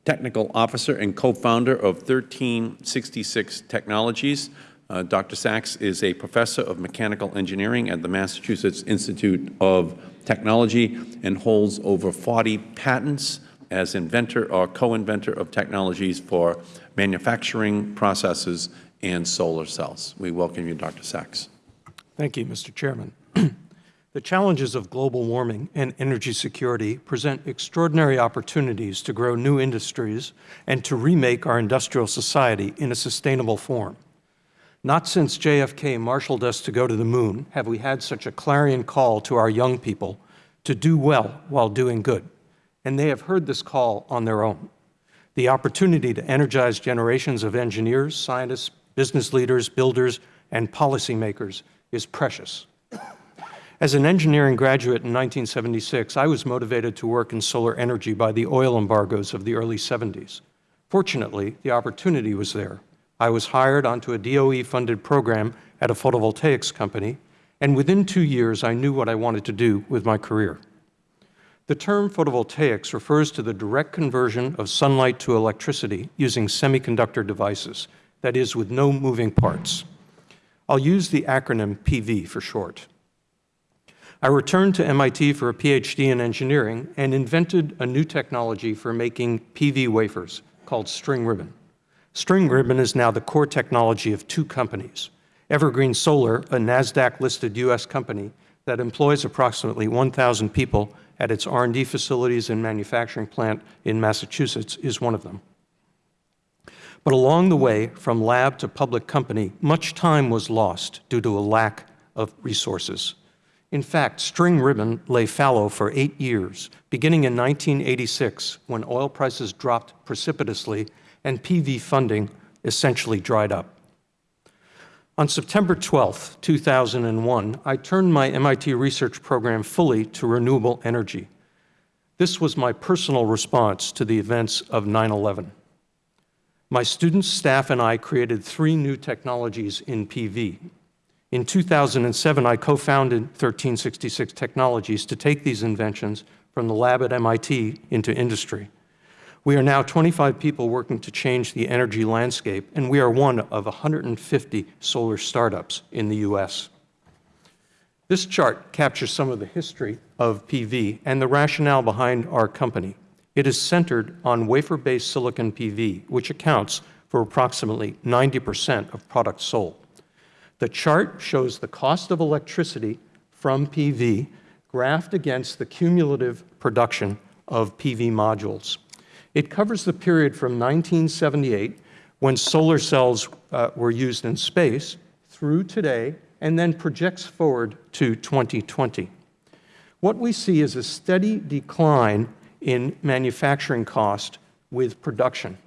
Technical Officer and co-founder of 1366 Technologies. Uh, Dr. Sachs is a professor of mechanical engineering at the Massachusetts Institute of Technology and holds over 40 patents as inventor or co-inventor of technologies for manufacturing processes and solar cells. We welcome you, Dr. Sachs. Thank you, Mr. Chairman. The challenges of global warming and energy security present extraordinary opportunities to grow new industries and to remake our industrial society in a sustainable form. Not since JFK marshaled us to go to the moon have we had such a clarion call to our young people to do well while doing good, and they have heard this call on their own. The opportunity to energize generations of engineers, scientists, business leaders, builders, and policymakers is precious. As an engineering graduate in 1976, I was motivated to work in solar energy by the oil embargoes of the early 70s. Fortunately, the opportunity was there. I was hired onto a DOE-funded program at a photovoltaics company, and within two years, I knew what I wanted to do with my career. The term photovoltaics refers to the direct conversion of sunlight to electricity using semiconductor devices, that is, with no moving parts. I'll use the acronym PV for short. I returned to MIT for a PhD in engineering and invented a new technology for making PV wafers called string ribbon. String ribbon is now the core technology of two companies. Evergreen Solar, a NASDAQ-listed U.S. company that employs approximately 1,000 people at its R&D facilities and manufacturing plant in Massachusetts, is one of them. But along the way, from lab to public company, much time was lost due to a lack of resources. In fact, string ribbon lay fallow for eight years, beginning in 1986 when oil prices dropped precipitously and PV funding essentially dried up. On September 12, 2001, I turned my MIT research program fully to renewable energy. This was my personal response to the events of 9-11. My students, staff, and I created three new technologies in PV. In 2007, I co-founded 1366 Technologies to take these inventions from the lab at MIT into industry. We are now 25 people working to change the energy landscape, and we are one of 150 solar startups in the U.S. This chart captures some of the history of PV and the rationale behind our company. It is centered on wafer-based silicon PV, which accounts for approximately 90 percent of products sold. The chart shows the cost of electricity from PV graphed against the cumulative production of PV modules. It covers the period from 1978, when solar cells uh, were used in space, through today, and then projects forward to 2020. What we see is a steady decline in manufacturing cost with production.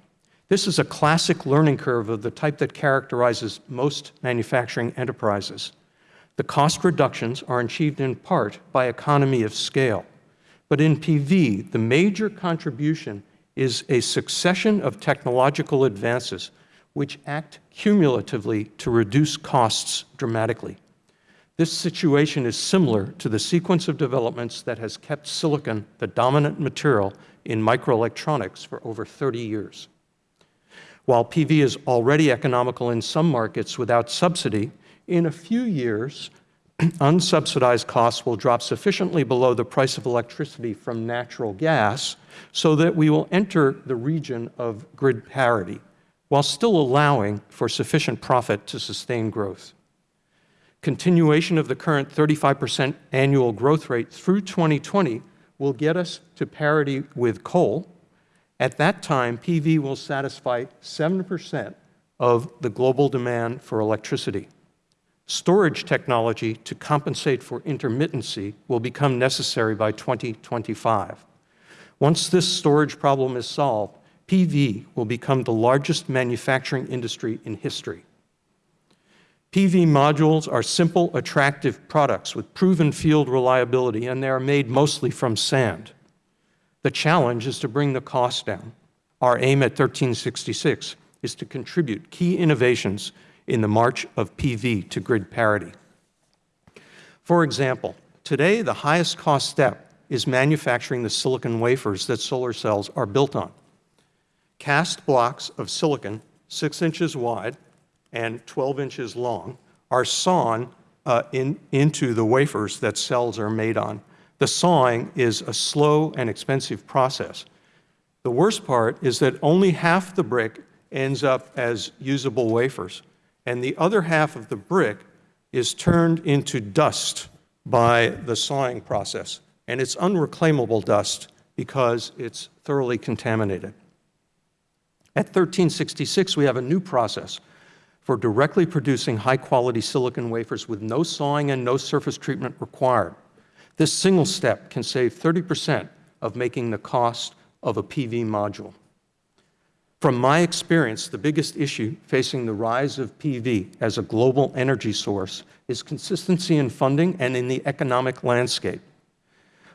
This is a classic learning curve of the type that characterizes most manufacturing enterprises. The cost reductions are achieved in part by economy of scale. But in PV, the major contribution is a succession of technological advances which act cumulatively to reduce costs dramatically. This situation is similar to the sequence of developments that has kept silicon the dominant material in microelectronics for over 30 years. While PV is already economical in some markets without subsidy, in a few years, unsubsidized costs will drop sufficiently below the price of electricity from natural gas so that we will enter the region of grid parity, while still allowing for sufficient profit to sustain growth. Continuation of the current 35 percent annual growth rate through 2020 will get us to parity with coal. At that time, PV will satisfy 7 percent of the global demand for electricity. Storage technology to compensate for intermittency will become necessary by 2025. Once this storage problem is solved, PV will become the largest manufacturing industry in history. PV modules are simple, attractive products with proven field reliability, and they are made mostly from sand. The challenge is to bring the cost down. Our aim at 1366 is to contribute key innovations in the march of PV to grid parity. For example, today the highest cost step is manufacturing the silicon wafers that solar cells are built on. Cast blocks of silicon 6 inches wide and 12 inches long are sawn uh, in, into the wafers that cells are made on. The sawing is a slow and expensive process. The worst part is that only half the brick ends up as usable wafers, and the other half of the brick is turned into dust by the sawing process, and it's unreclaimable dust because it's thoroughly contaminated. At 1366, we have a new process for directly producing high-quality silicon wafers with no sawing and no surface treatment required. This single step can save 30 percent of making the cost of a PV module. From my experience, the biggest issue facing the rise of PV as a global energy source is consistency in funding and in the economic landscape.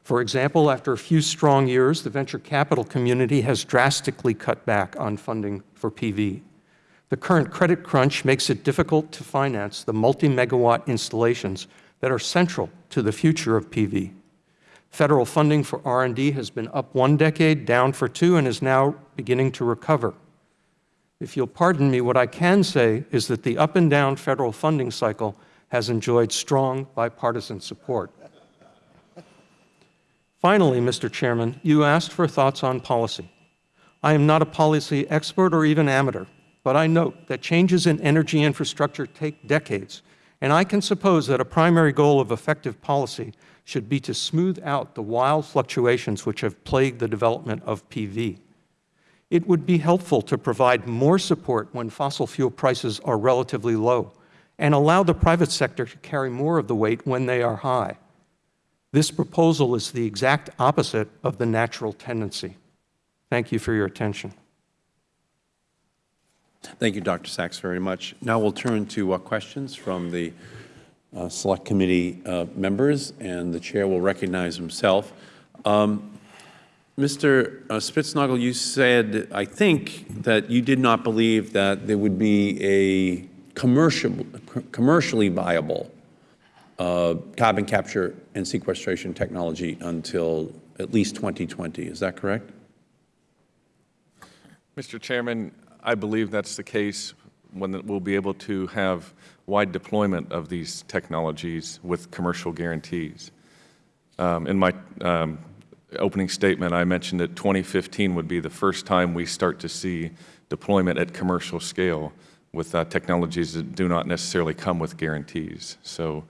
For example, after a few strong years, the venture capital community has drastically cut back on funding for PV. The current credit crunch makes it difficult to finance the multi-megawatt installations that are central to the future of PV. Federal funding for R&D has been up one decade, down for two, and is now beginning to recover. If you'll pardon me, what I can say is that the up and down federal funding cycle has enjoyed strong bipartisan support. Finally, Mr. Chairman, you asked for thoughts on policy. I am not a policy expert or even amateur, but I note that changes in energy infrastructure take decades, and I can suppose that a primary goal of effective policy should be to smooth out the wild fluctuations which have plagued the development of PV. It would be helpful to provide more support when fossil fuel prices are relatively low and allow the private sector to carry more of the weight when they are high. This proposal is the exact opposite of the natural tendency. Thank you for your attention. Thank you, Dr. Sachs, very much. Now we'll turn to uh, questions from the uh, Select Committee uh, members, and the Chair will recognize himself. Um, Mr. Uh, Spitznogle, you said, I think, that you did not believe that there would be a commercial, commercially viable uh, carbon capture and sequestration technology until at least 2020. Is that correct? Mr. Chairman, I believe that's the case when we'll be able to have wide deployment of these technologies with commercial guarantees. Um, in my um, opening statement, I mentioned that 2015 would be the first time we start to see deployment at commercial scale with uh, technologies that do not necessarily come with guarantees. So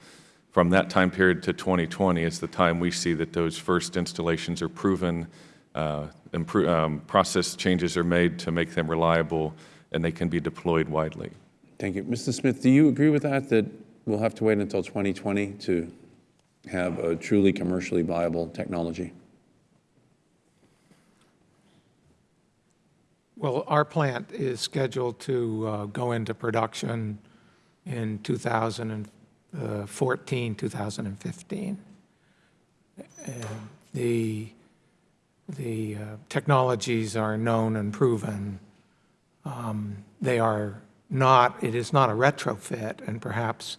from that time period to 2020 is the time we see that those first installations are proven, uh, um, process changes are made to make them reliable, and they can be deployed widely. Thank you. Mr. Smith, do you agree with that, that we'll have to wait until 2020 to have a truly commercially viable technology? Well, our plant is scheduled to uh, go into production in 2014, 2015. And the the uh, technologies are known and proven. Um, they are not, it is not a retrofit, and perhaps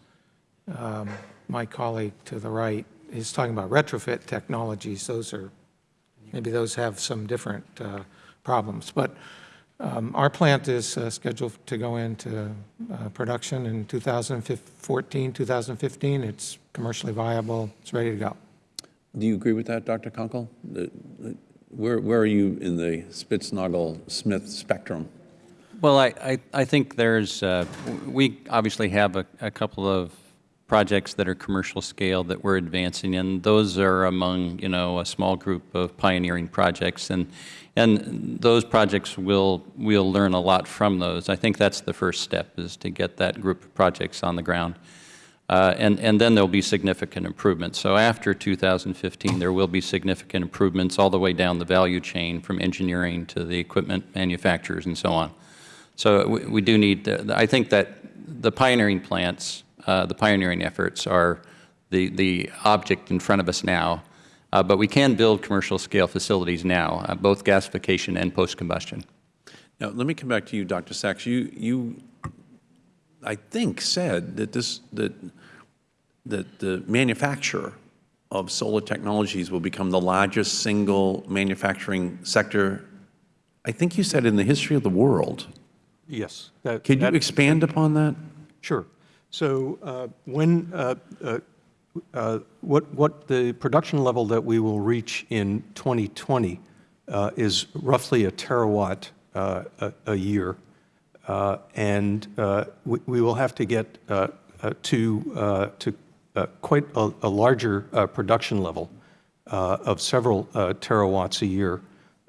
um, my colleague to the right is talking about retrofit technologies. Those are, maybe those have some different uh, problems. But um, our plant is uh, scheduled to go into uh, production in 2014, 2015. It's commercially viable. It's ready to go. Do you agree with that, Dr. Kunkel? Where, where are you in the Spitznogle-Smith spectrum? Well, I, I, I think there's, uh, we obviously have a, a couple of projects that are commercial scale that we're advancing, and those are among, you know, a small group of pioneering projects, and, and those projects will, we'll learn a lot from those. I think that's the first step, is to get that group of projects on the ground. Uh, and, and then there'll be significant improvements. So after 2015, there will be significant improvements all the way down the value chain from engineering to the equipment manufacturers and so on. So we, we do need, I think that the pioneering plants, uh, the pioneering efforts are the, the object in front of us now, uh, but we can build commercial scale facilities now, uh, both gasification and post-combustion. Now, let me come back to you, Dr. Sachs. You, you, I think, said that this, that, that the manufacture of solar technologies will become the largest single manufacturing sector, I think you said in the history of the world. Yes. that- Could you that- expand upon that? Sure. So uh, when, uh, uh, uh, what, what the production level that we will reach in 2020 uh, is roughly a terawatt uh, a, a year. Uh, And uh, we, we will have to get uh, uh, to, uh, to uh, quite a, a larger uh, production level uh, of several uh, terawatts a year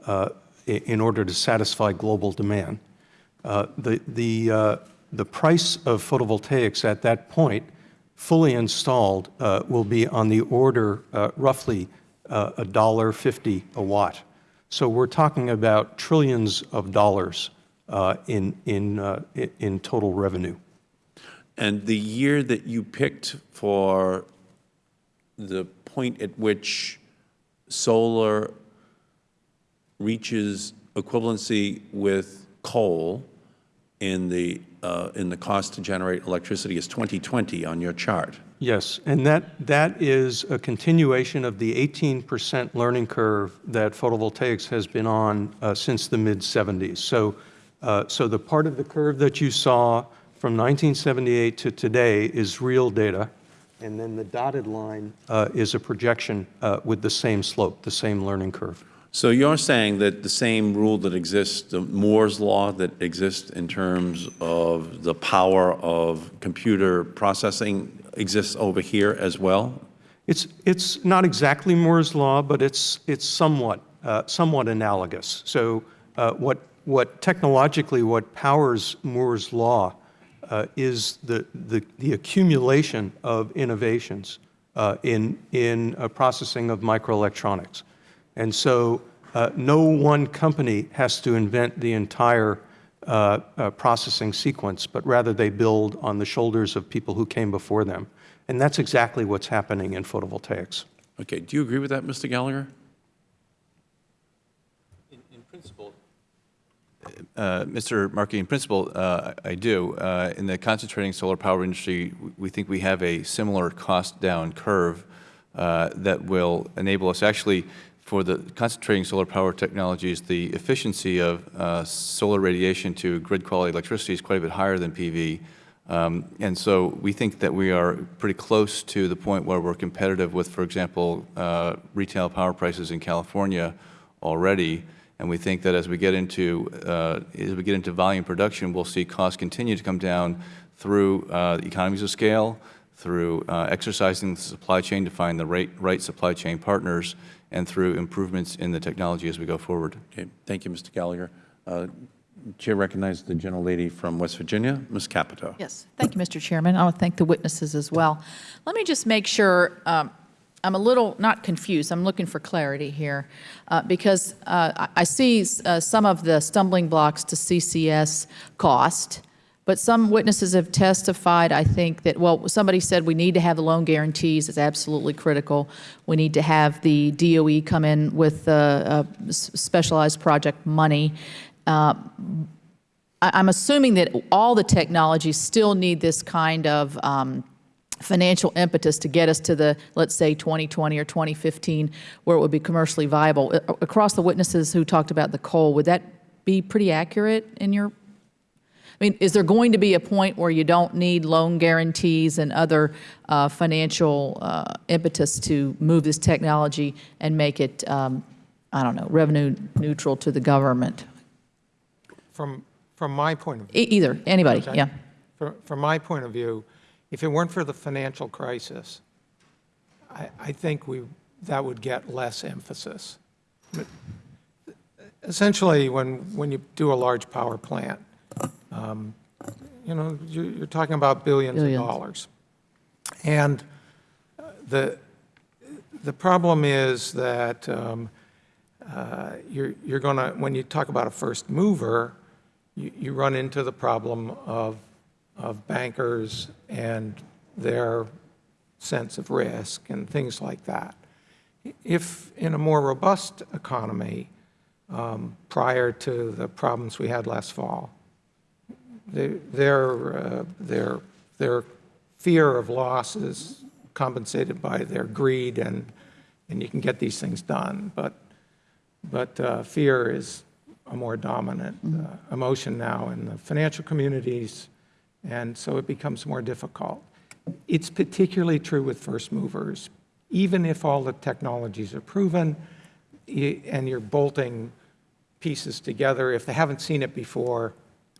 uh, in order to satisfy global demand. Uh, The, the, uh, the price of photovoltaics at that point, fully installed, uh, will be on the order uh, roughly uh, a dollar fifty a watt. So we're talking about trillions of dollars in, in, in total revenue. And the year that you picked for the point at which solar reaches equivalency with coal in the, uh, in the cost to generate electricity is 2020 on your chart. Yes, and that, that is a continuation of the 18% learning curve that photovoltaics has been on uh, since the mid-'70s. So, uh, so the part of the curve that you saw from 1978 to today is real data, and then the dotted line uh, is a projection uh, with the same slope, the same learning curve. So you're saying that the same rule that exists, the Moore's law that exists in terms of the power of computer processing exists over here as well? It's, it's not exactly Moore's law, but it's, it's somewhat, uh, somewhat analogous. So uh, what, what technologically, what powers Moore's law uh, is the, the, the accumulation of innovations uh, in, in processing of microelectronics. And so uh, no one company has to invent the entire uh, uh, processing sequence, but rather they build on the shoulders of people who came before them. And that's exactly what's happening in photovoltaics. Okay, do you agree with that, Mr. Gallagher? In principle, uh, Mr. Markey, in principle, uh, I I do. Uh, In the concentrating solar power industry, we think we have a similar cost-down curve uh, that will enable us, actually, for the concentrating solar power technologies, the efficiency of uh, solar radiation to grid-quality electricity is quite a bit higher than PV. Um, And so we think that we are pretty close to the point where we're competitive with, for example, uh, retail power prices in California already. And we think that as we get into, uh, as we get into volume production, we'll see costs continue to come down through uh, economies of scale, through uh, exercising the supply chain to find the right, right supply chain partners, and through improvements in the technology as we go forward. Okay, thank you, Mr. Gallagher. Uh, Chair recognizes the gentlelady from West Virginia, Ms. Capito. Yes, thank you, Mr. Chairman. I want to thank the witnesses as well. Let me just make sure, um, I'm a little, not confused, I'm looking for clarity here, uh, because uh, I I see uh, some of the stumbling blocks to CCS cost, but some witnesses have testified, I think, that, well, somebody said we need to have the loan guarantees, it's absolutely critical. We need to have the DOE come in with uh, uh, specialized project money. Uh, I'm assuming that all the technologies still need this kind of um, financial impetus to get us to the, let's say, 2020 or 2015, where it would be commercially viable. Across the witnesses who talked about the coal, would that be pretty accurate in your mean, is there going to be a point where you don't need loan guarantees and other uh, financial uh, impetus to move this technology and make it, um, I don't know, revenue neutral to the government? From, from my point of view. E- Either, anybody, Okay. yeah. From, from my point of view, if it weren't for the financial crisis, I, I think we, that would get less emphasis. But Essentially, when, when you do a large power plant, um, you know, you're, you're talking about billions of dollars. And uh, the, the problem is that um, uh, you're, you're going to, when you talk about a first mover, you, you run into the problem of, of bankers and their sense of risk and things like that. If in a more robust economy, um, prior to the problems we had last fall, their, their, uh, their, their fear of loss is compensated by their greed, and, and you can get these things done. But, but uh, fear is a more dominant uh, emotion now in the financial communities, and so it becomes more difficult. It's particularly true with first movers. Even if all the technologies are proven and you're bolting pieces together, if they haven't seen it before,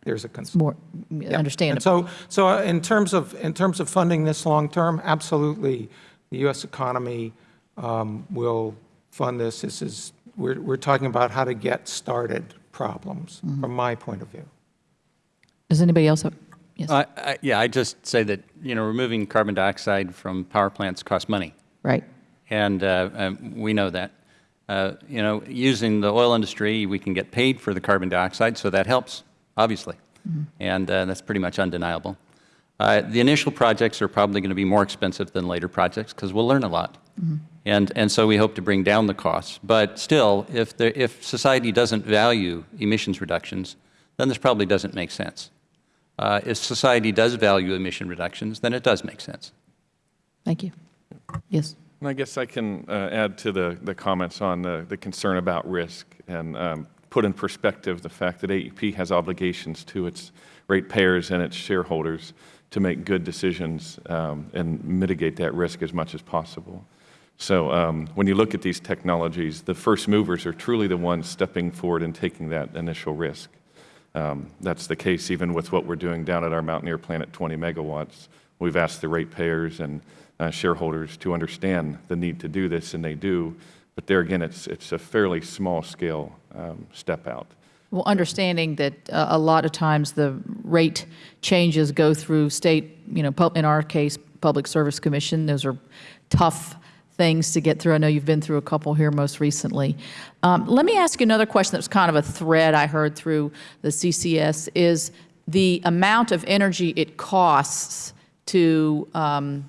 there's a concern. More Yeah. And understandable. so, so uh, in terms of, in terms of funding this long-term, absolutely, the U.S. economy um, will fund this. This is, we're, we're talking about how to get started problems, Mm-hmm. from my point of view. Does anybody else have? Yes. I- I- Yeah, I just say that, you know, removing carbon dioxide from power plants costs money. Right. And uh, um, we know that. Uh, You know, using the oil industry, we can get paid for the carbon dioxide, so that helps, obviously. And uh, that's pretty much undeniable. Uh, The initial projects are probably going to be more expensive than later projects because we'll learn a lot. And, and so we hope to bring down the costs. But still, if, there, if society doesn't value emissions reductions, then this probably doesn't make sense. Uh, if society does value emission reductions, then it does make sense. Thank you. Yes. And I guess I can uh, add to the, the comments on the, the concern about risk and um, put in perspective the fact that AEP has obligations to its ratepayers and its shareholders to make good decisions um, and mitigate that risk as much as possible. So um, when you look at these technologies, the first movers are truly the ones stepping forward and taking that initial risk. Um, That's the case even with what we're doing down at our Mountaineer plant at 20 megawatts. We've asked the ratepayers and uh, shareholders to understand the need to do this, and they do. But there again, it's, it's a fairly small-scale um, step out. Well, understanding that uh, a lot of times the rate changes go through state, you know, in our case, Public Service Commission. Those are tough things to get through. I know you've been through a couple here most recently. Um, Let me ask you another question that was kind of a thread I heard through the CCS, is the amount of energy it costs to um,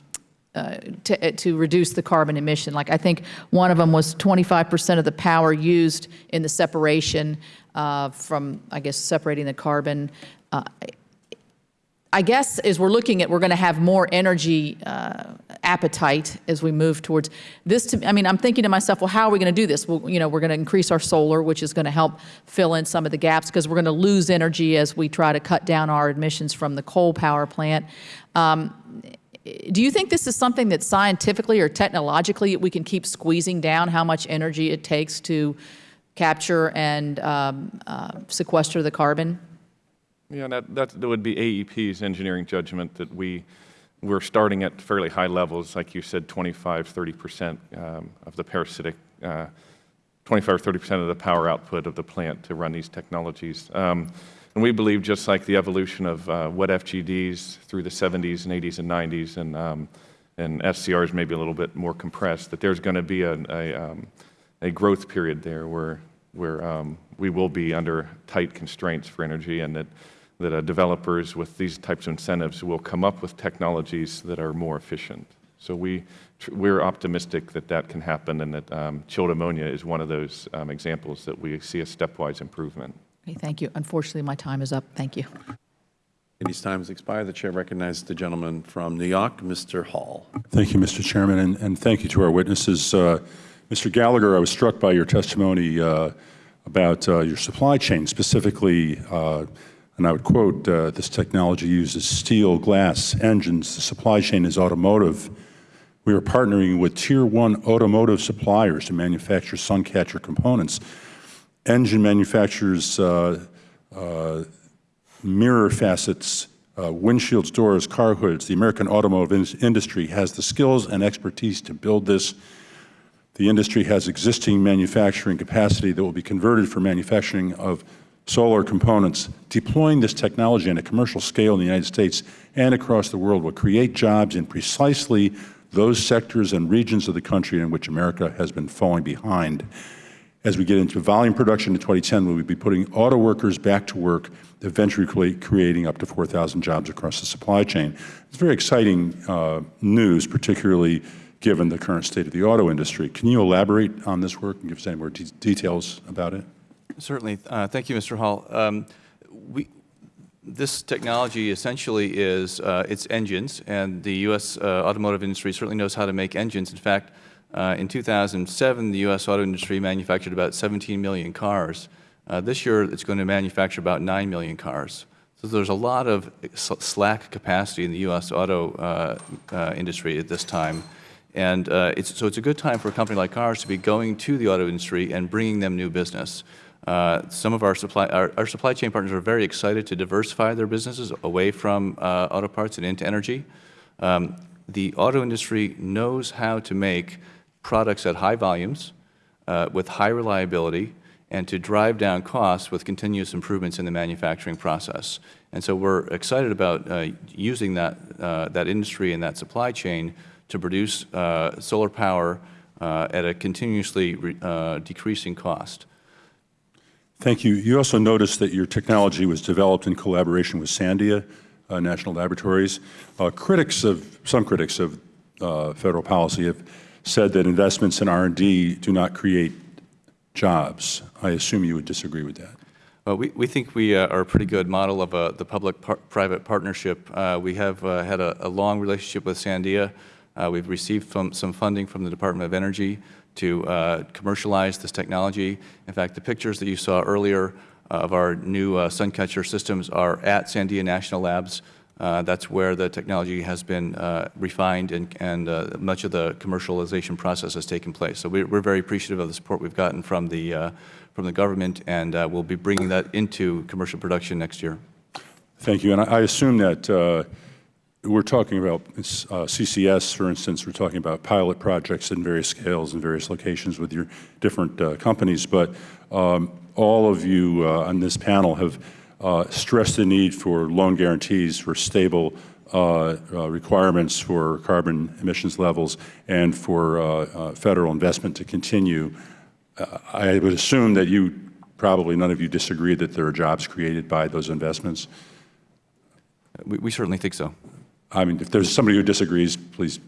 uh, to, to reduce the carbon emission. Like I think one of them was 25% of the power used in the separation uh, from, I guess, separating the carbon. Uh, I guess as we're looking at, we're going to have more energy uh, appetite as we move towards this. To, I mean, I'm thinking to myself, well, how are we going to do this? Well, you know, we're going to increase our solar, which is going to help fill in some of the gaps because we're going to lose energy as we try to cut down our emissions from the coal power plant. Um, do you think this is something that scientifically or technologically we can keep squeezing down how much energy it takes to capture and um, uh, sequester the carbon? Yeah, that, that would be AEP's engineering judgment that we, we're starting at fairly high levels, like you said, 25, 30% um, of the parasitic, uh, 25 or 30% of the power output of the plant to run these technologies. Um, and we believe just like the evolution of uh, wet FGDs through the 70s and 80s and 90s and, um, and SCRs maybe a little bit more compressed, that there's going to be a, a, um, a growth period there where, where um, we will be under tight constraints for energy and that, that uh, developers with these types of incentives will come up with technologies that are more efficient. So we, we're optimistic that that can happen and that um, chilled ammonia is one of those um, examples that we see a stepwise improvement. Okay, thank you. Unfortunately, my time is up. Thank you. Committee's time has expired. The chair recognizes the gentleman from New York, Mr. Hall. Thank you, Mr. Chairman, and, and thank you to our witnesses. Uh, Mr. Gallagher, I was struck by your testimony uh, about uh, your supply chain, specifically, uh, and I would quote, uh, this technology uses steel, glass, engines. The supply chain is automotive. We are partnering with tier one automotive suppliers to manufacture Suncatcher components. Engine manufacturers uh, uh, mirror facets uh, windshields, doors, car hoods. The American automotive in industry has the skills and expertise to build this. The industry has existing manufacturing capacity that will be converted for manufacturing of solar components. Deploying this technology on a commercial scale in the United States and across the world will create jobs in precisely those sectors and regions of the country in which America has been falling behind. As we get into volume production in 2010, we will be putting auto workers back to work, eventually creating up to 4,000 jobs across the supply chain. It's very exciting uh, news, particularly given the current state of the auto industry. Can you elaborate on this work and give us any more de details about it? Certainly. Uh, thank you, Mr. Hall. Um, we, this technology essentially is uh, its engines, and the U.S. Uh, automotive industry certainly knows how to make engines. In fact, uh, in 2007, the U.S. auto industry manufactured about 17 million cars. Uh, this year, it's going to manufacture about 9 million cars. So there's a lot of slack capacity in the U.S. auto uh, uh, industry at this time. And it's, so it's a good time for a company like ours to be going to the auto industry and bringing them new business. Uh, some of our supply, our, our, supply chain partners are very excited to diversify their businesses away from uh, auto parts and into energy. Um, the auto industry knows how to make products at high volumes uh, with high reliability and to drive down costs with continuous improvements in the manufacturing process. And so we're excited about uh, using that, uh, that industry and that supply chain to produce uh, solar power at a continuously decreasing cost. Thank you. You also noticed that your technology was developed in collaboration with Sandia uh, National Laboratories. Uh, critics of, some critics of uh, federal policy have said that investments in R&D do not create jobs. I assume you would disagree with that. Well, we, we think we uh, are a pretty good model of uh, the public-private par partnership. Uh, we have had a, a, long relationship with Sandia. we've received some, some funding from the Department of Energy to uh, commercialize this technology. In fact, the pictures that you saw earlier uh, of our new uh, Suncatcher systems are at Sandia National Labs. Uh, that's where the technology has been uh, refined and, and uh, much of the commercialization process has taken place. So we're, we're, very appreciative of the support we've gotten from the, from the government, and we'll be bringing that into commercial production next year. Thank you. And I, assume that we're talking about uh, CCS, for instance, we're talking about pilot projects in various scales and various locations with your different uh, companies, but um, all of you uh, on this panel have uh, stressed the need for loan guarantees for stable uh, uh, requirements for carbon emissions levels and for federal investment to continue. I would assume that you, probably none of you disagree that there are jobs created by those investments. We, we certainly think so. I mean, if there's somebody who disagrees, please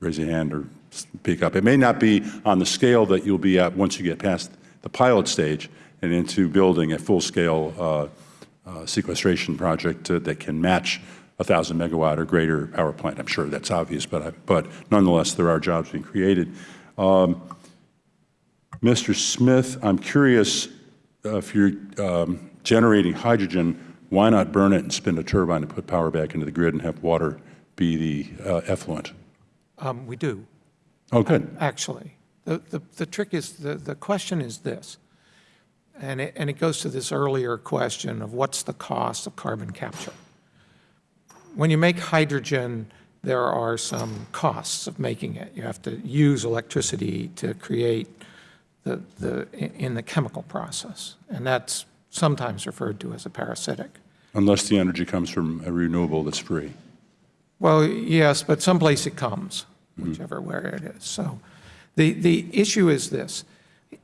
raise your hand or speak up. It may not be on the scale that you'll be at once you get past the pilot stage and into building a full-scale uh, uh, sequestration project uh, that can match a 1,000 megawatt or greater power plant. I'm sure that's obvious, but, I, but nonetheless, there are jobs being created. Um, Mr. Smith, I'm curious uh, if you're um, generating hydrogen why not burn it and spin a turbine and put power back into the grid and have water be the uh, effluent? Um, we do. Oh, good. Actually. The, the, the trick is, the, the question is this, and it, and it goes to this earlier question of what's the cost of carbon capture. When you make hydrogen, there are some costs of making it. You have to use electricity to create the, the, in the chemical process, and that's sometimes referred to as a parasitic. Unless the energy comes from a renewable that's free. Well, yes, but someplace it comes, mm-hmm. whichever mm -hmm. where it is. So the, the issue is this.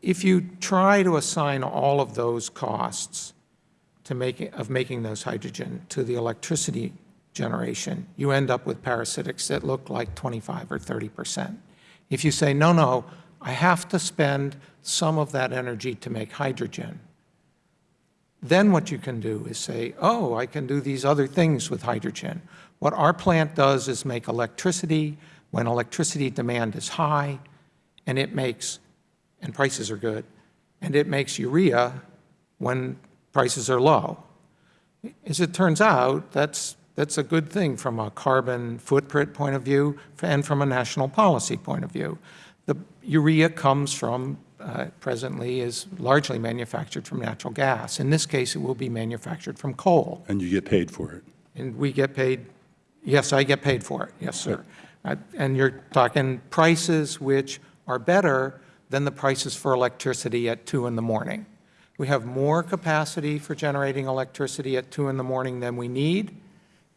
If you try to assign all of those costs to make, of making those hydrogen to the electricity generation, you end up with parasitics that look like 25 or 30 percent. If you say, no, no, I have to spend some of that energy to make hydrogen, then what you can do is say, oh, I can do these other things with hydrogen. What our plant does is make electricity when electricity demand is high, and it makes, and prices are good, and it makes urea when prices are low. As it turns out, that's, that's a good thing from a carbon footprint point of view and from a national policy point of view. The urea comes from uh, presently is largely manufactured from natural gas. In this case, it will be manufactured from coal. And you get paid for it. And we get paid, yes, I get paid for it, yes, sir. Uh, And you're talking prices which are better than the prices for electricity at 2 in the morning. We have more capacity for generating electricity at 2 in the morning than we need,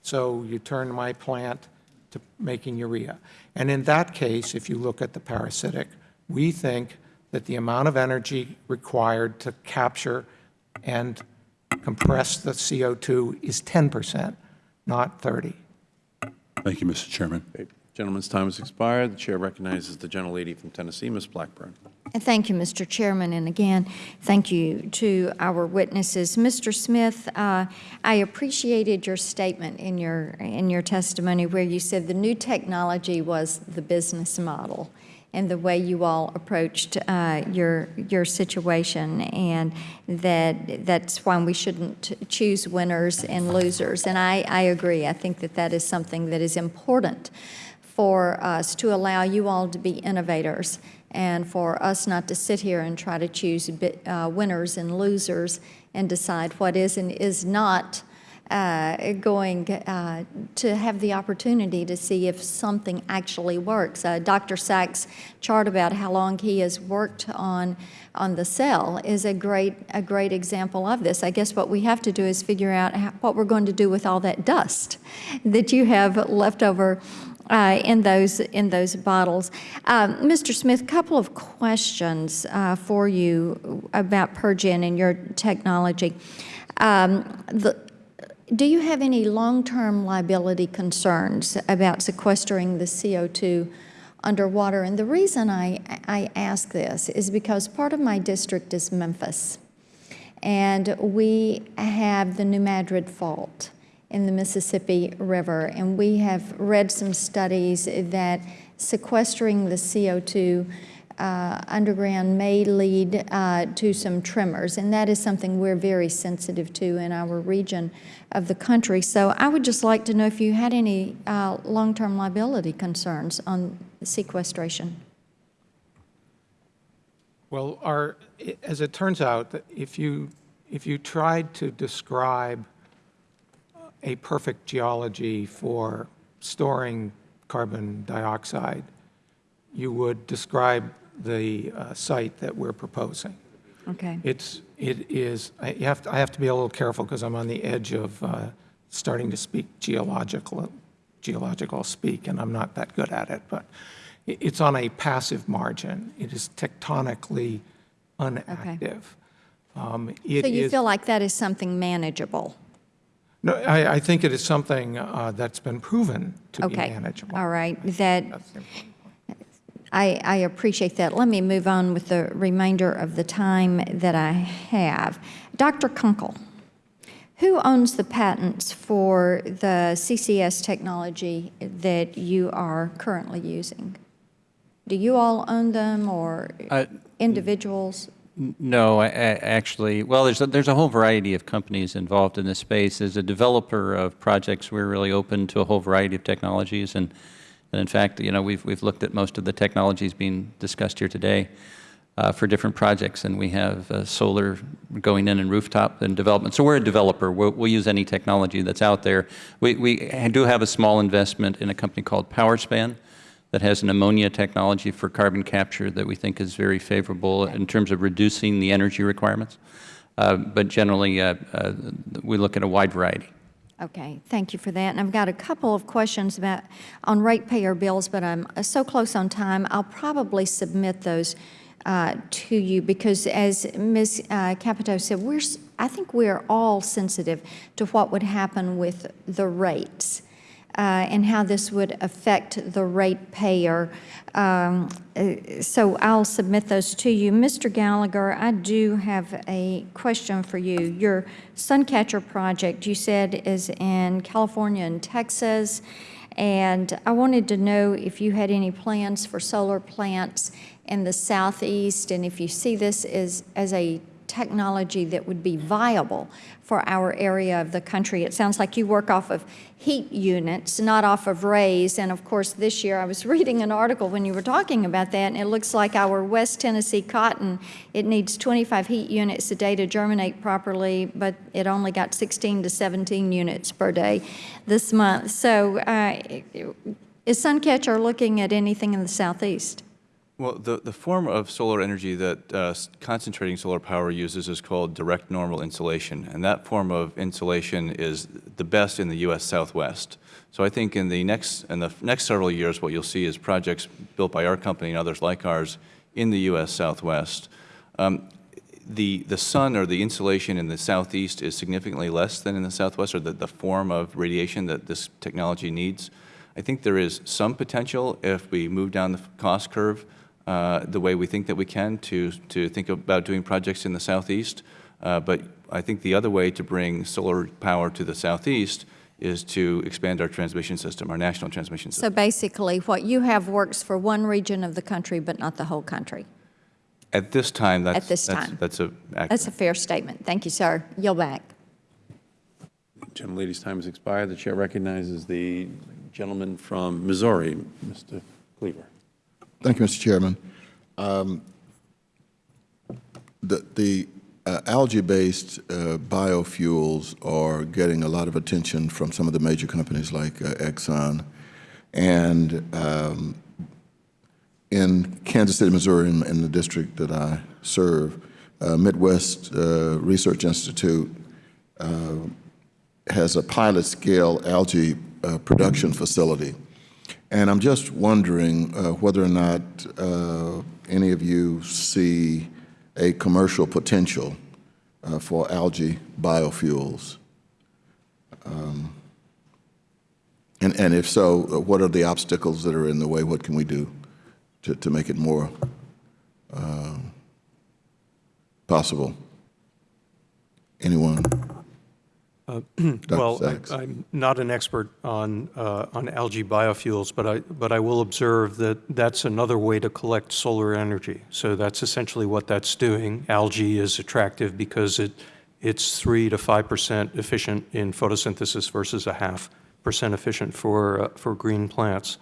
so you turn my plant to making urea. And in that case, if you look at the parasitic, we think that the amount of energy required to capture and compress the CO2 is 10 percent, not 30. Thank you, Mr. Chairman. Gentleman's time has expired. The Chair recognizes the gentlelady from Tennessee, Ms. Blackburn. Thank you, Mr. Chairman, and again, thank you to our witnesses. Mr. Smith, uh, I appreciated your statement in your, in your testimony where you said the new technology was the business model and the way you all approached uh, your, your situation, and that that's why we shouldn't choose winners and losers. And I, I agree. I think that that is something that is important for us to allow you all to be innovators and for us not to sit here and try to choose bi- uh, winners and losers and decide what is and is not uh, going uh, to have the opportunity to see if something actually works. Uh, Dr. Sachs' chart about how long he has worked on on the cell is a great a great example of this. I guess what we have to do is figure out how, what we're going to do with all that dust that you have left over uh, in those in those bottles. Um, Mr. Smith, a couple of questions uh, for you about PureGen and your technology. Um, the, do you have any long-term liability concerns about sequestering the CO2 underwater? And the reason I, I ask this is because part of my district is Memphis, and we have the New Madrid Fault in the Mississippi River, and we have read some studies that sequestering the CO2 uh, underground may lead uh, to some tremors, and that is something we're very sensitive to in our region of the country. So I would just like to know if you had any uh, long-term liability concerns on sequestration. Well, our, as it turns out, if you, if you tried to describe a perfect geology for storing carbon dioxide, you would describe the uh, site that we're proposing. Okay. It's, it is, I you have to, I have to be a little careful because I'm on the edge of uh, starting to speak geological, geological speak, and I'm not that good at it, but it's on a passive margin. It is tectonically unactive. Um, it So you is- feel like that is something manageable? No, I, I think it is something uh, that's been proven to be Okay. manageable. All right, that, That's the important point. I, I appreciate that. Let me move on with the remainder of the time that I have. Dr. Kunkel, who owns the patents for the CCS technology that you are currently using? Do you all own them or Uh, individuals? No, I- I- actually, well, there's a, there's a whole variety of companies involved in this space. As a developer of projects, we're really open to a whole variety of technologies, and, and in fact, you know, we've we've looked at most of the technologies being discussed here today uh, for different projects, and we have uh, solar going in and rooftop and development. So we're a developer. We'll, we'll use any technology that's out there. We we do have a small investment in a company called PowerSpan that has an ammonia technology for carbon capture that we think is very favorable in terms of reducing the energy requirements. Uh, but generally, uh, uh, we look at a wide variety. Okay, thank you for that. And I've got a couple of questions about, on ratepayer bills, but I'm uh, so close on time, I'll probably submit those uh, to you because as Ms. uh, Capito said, we're, I think we're all sensitive to what would happen with the rates uh, and how this would affect the ratepayer. Um, uh, So I'll submit those to you. Mr. Gallagher, I do have a question for you. Your Suncatcher project, you said, is in California and Texas, and I wanted to know if you had any plans for solar plants in the southeast, and if you see this as, as a technology that would be viable for our area of the country. It sounds like you work off of heat units, not off of rays. And of course, this year I was reading an article when you were talking about that, and it looks like our West Tennessee cotton, it needs 25 heat units a day to germinate properly, but it only got 16 to 17 units per day this month. So uh, is Suncatcher looking at anything in the southeast? Well, the, the form of solar energy that uh, concentrating solar power uses is called direct normal insolation, and that form of insolation is the best in the U.S. Southwest. So I think in the next in the next several years, what you'll see is projects built by our company and others like ours in the U.S. Southwest. Um, the the sun or the insolation in the southeast is significantly less than in the southwest, or the, the form of radiation that this technology needs. I think there is some potential if we move down the cost curve uh, the way we think that we can to, to think about doing projects in the southeast. Uh, but I think the other way to bring solar power to the southeast is to expand our transmission system, our national transmission system. So basically, what you have works for one region of the country, but not the whole country. At this time, that's, this time. that's a accurate. That's a fair statement. Thank you, sir. Yield back. Gentlelady's time has expired. The chair recognizes the gentleman from Missouri, Mr. Cleaver. Thank you, Mr. Chairman. Um, The, the uh, algae-based uh, biofuels are getting a lot of attention from some of the major companies like uh, Exxon. And um, in Kansas City, Missouri, in, in the district that I serve, uh, Midwest uh, Research Institute uh, has a pilot-scale algae production facility. And I'm just wondering uh, whether or not uh, any of you see a commercial potential uh, for algae biofuels. Um, And, and if so, uh, what are the obstacles that are in the way? What can we do to, to make it more um, possible? Anyone? Uh, Well, I-. I'm not an expert on, uh, on algae biofuels, but I, but I will observe that that's another way to collect solar energy. So that's essentially what that's doing. Algae is attractive because it, it's 3 to 5% efficient in photosynthesis versus a half percent efficient for, uh, for green plants.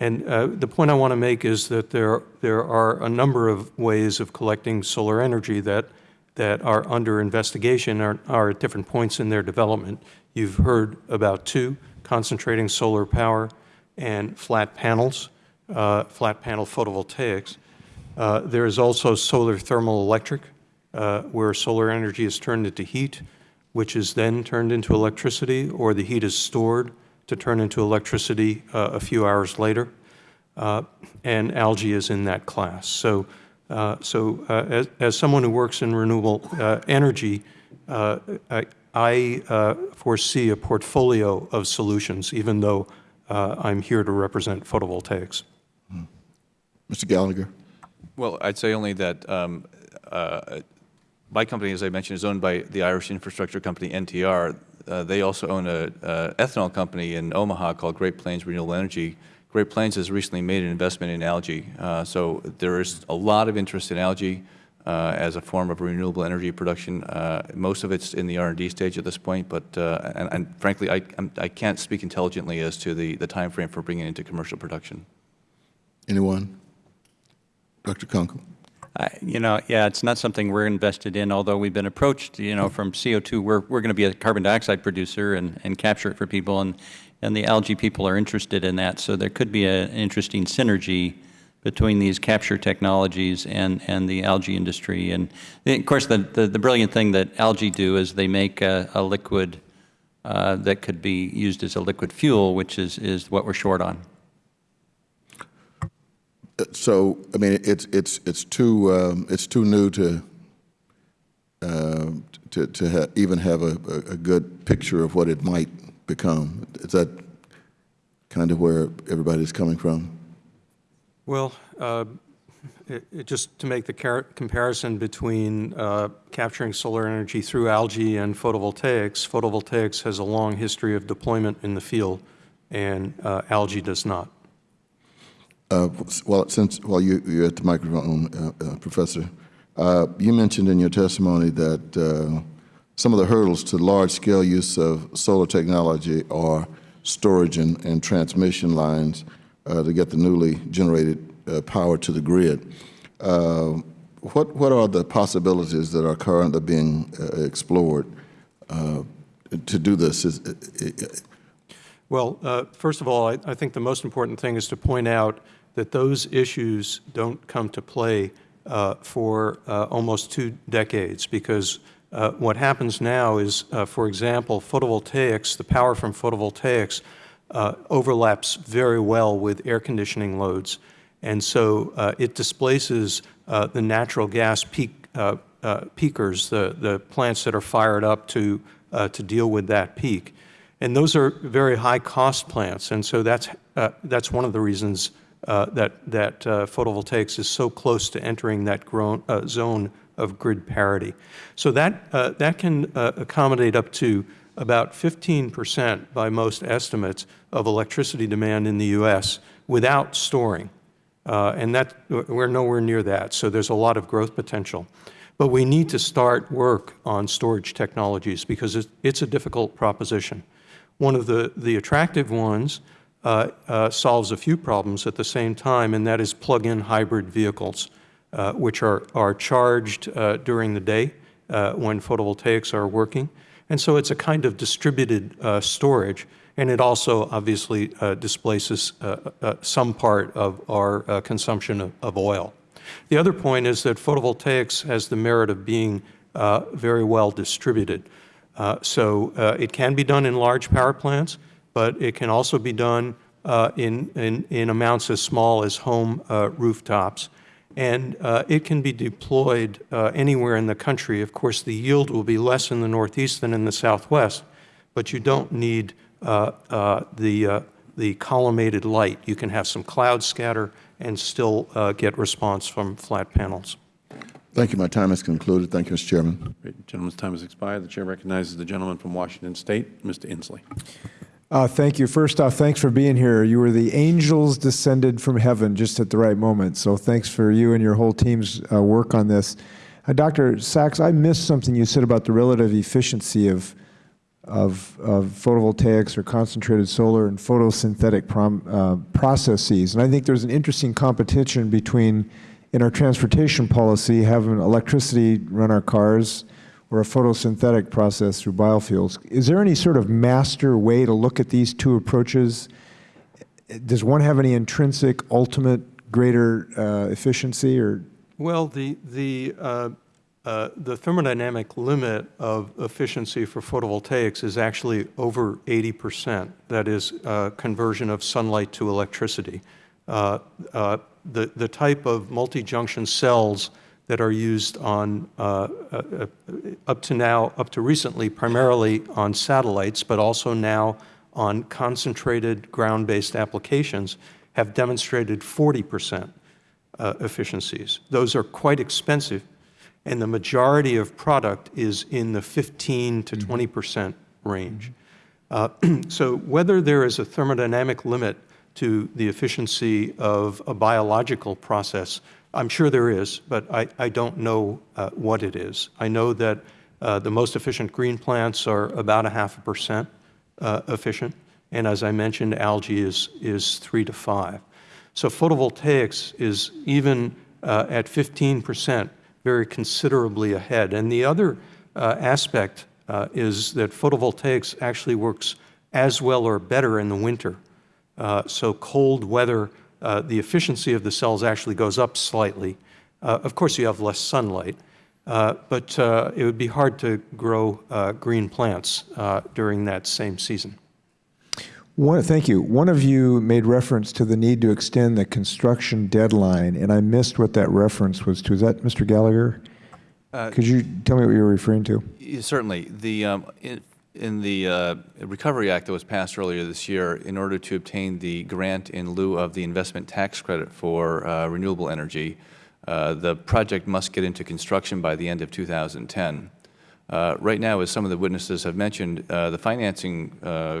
And uh, the point I want to make is that there, there are a number of ways of collecting solar energy that, that are under investigation, are, are at different points in their development. You've heard about two, concentrating solar power and flat panels, uh, flat panel photovoltaics. Uh, there is also solar thermal electric, uh, where solar energy is turned into heat, which is then turned into electricity, or the heat is stored to turn into electricity uh, a few hours later. Uh, and algae is in that class. So, uh, so uh, as, as someone who works in renewable uh, energy, uh, I, I uh, foresee a portfolio of solutions, even though uh, I'm here to represent photovoltaics. Mr. Gallagher? Well, I'd say only that um, uh, my company, as I mentioned, is owned by the Irish infrastructure company NTR. Uh, they also own a uh, ethanol company in Omaha called Great Plains Renewable Energy. Great Plains has recently made an investment in algae, uh, so there is a lot of interest in algae uh, as a form of renewable energy production. Uh, most of it's in the R&D stage at this point, but uh, and, and frankly, I, I'm, I can't speak intelligently as to the the time frame for bringing it into commercial production. Anyone? Dr. Kunkel? I- You know, yeah, it's not something we're invested in, although we've been approached, you know, from CO2, we're, we're going to be a carbon dioxide producer and, and capture it for people, and, and the algae people are interested in that, so there could be a- an interesting synergy between these capture technologies and, and the algae industry. And of course, the, the, the brilliant thing that algae do is they make a, a liquid uh, that could be used as a liquid fuel, which is, is what we're short on. So, I mean, it's, it's, it's too, um, it's too new to, uh, to, to ha- even have a a good picture of what it might become. Is that kind of where everybody's coming from? Well, uh, it- it- just to make the car- comparison between uh, capturing solar energy through algae and photovoltaics, photovoltaics has a long history of deployment in the field, and uh, algae does not. Uh, Well, since, while you, you're at the microphone, uh, uh, Professor, Uh, You mentioned in your testimony that uh, some of the hurdles to large-scale use of solar technology are storage and, and transmission lines uh, to get the newly generated uh, power to the grid. Uh, what, what are the possibilities that are currently being uh, explored uh, to do this? Is, Well, uh, first of all, I, I think the most important thing is to point out that those issues don't come to play uh, for uh, almost two decades because uh, what happens now is, uh, for example, photovoltaics, the power from photovoltaics uh, overlaps very well with air conditioning loads. And so uh, it displaces uh, the natural gas peak, peakers, the, the plants that are fired up to, to deal with that peak. And those are very high-cost plants, and so that's, that's one of the reasons that, that photovoltaics is so close to entering that grown, zone of grid parity. So that, uh, that can uh, accommodate up to about 15 percent by most estimates of electricity demand in the U.S. without storing. Uh, and that, we're nowhere near that, so there's a lot of growth potential. But we need to start work on storage technologies because it's, it's a difficult proposition. One of the, the attractive ones uh, uh, solves a few problems at the same time, and that is plug-in hybrid vehicles, which are, are charged uh, during the day uh, when photovoltaics are working. And so it's a kind of distributed uh, storage, and it also obviously displaces some part of our consumption of, of, oil. The other point is that photovoltaics has the merit of being very well distributed. Uh, so uh, it can be done in large power plants, but it can also be done uh, in, in, in, amounts as small as home uh, rooftops. And uh, it can be deployed uh, anywhere in the country. Of course, the yield will be less in the Northeast than in the Southwest, but you don't need the, the collimated light. You can have some cloud scatter and still get response from flat panels. Thank you. My time has concluded. Thank you, Mr. Chairman. Great. The gentleman's time has expired. The Chair recognizes the gentleman from Washington State, Mr. Inslee. Uh, thank you. First off, thanks for being here. You were the angels descended from heaven just at the right moment. So thanks for you and your whole team's uh, work on this. Uh, Dr. Sachs, I missed something you said about the relative efficiency of, of, of photovoltaics or concentrated solar and photosynthetic prom, uh, processes. And I think there's an interesting competition between in our transportation policy, having electricity run our cars or a photosynthetic process through biofuels. Is there any sort of master way to look at these two approaches? Does one have any intrinsic, ultimate, greater uh, efficiency? Or well, the the uh, uh, the thermodynamic limit of efficiency for photovoltaics is actually over 80 percent. That is uh, conversion of sunlight to electricity. Uh, uh, the, the type of multi-junction cells that are used on, uh, uh, up to now, up to recently, primarily on satellites, but also now on concentrated ground-based applications, have demonstrated 40 percent uh, efficiencies. Those are quite expensive, and the majority of product is in the 15 to 20 percent range. Uh, so whether there is a thermodynamic limit to the efficiency of a biological process? I'm sure there is, but I, I don't know uh, what it is. I know that uh, the most efficient green plants are about a half a percent uh, efficient, and as I mentioned, algae is, is three to five. So photovoltaics is even uh, at 15 percent very considerably ahead. And the other uh, aspect uh, is that photovoltaics actually works as well or better in the winter so cold weather, uh, the efficiency of the cells actually goes up slightly. Uh, of course, you have less sunlight, uh, but uh, it would be hard to grow uh, green plants during that same season. One, thank you. One of you made reference to the need to extend the construction deadline, and I missed what that reference was to. Is that Mr. Gallagher? Could you tell me what you were referring to? Certainly. The, um, in the uh, Recovery Act that was passed earlier this year, in order to obtain the grant in lieu of the investment tax credit for uh, renewable energy, uh, the project must get into construction by the end of 2010. Uh, right now, as some of the witnesses have mentioned, uh, the financing uh,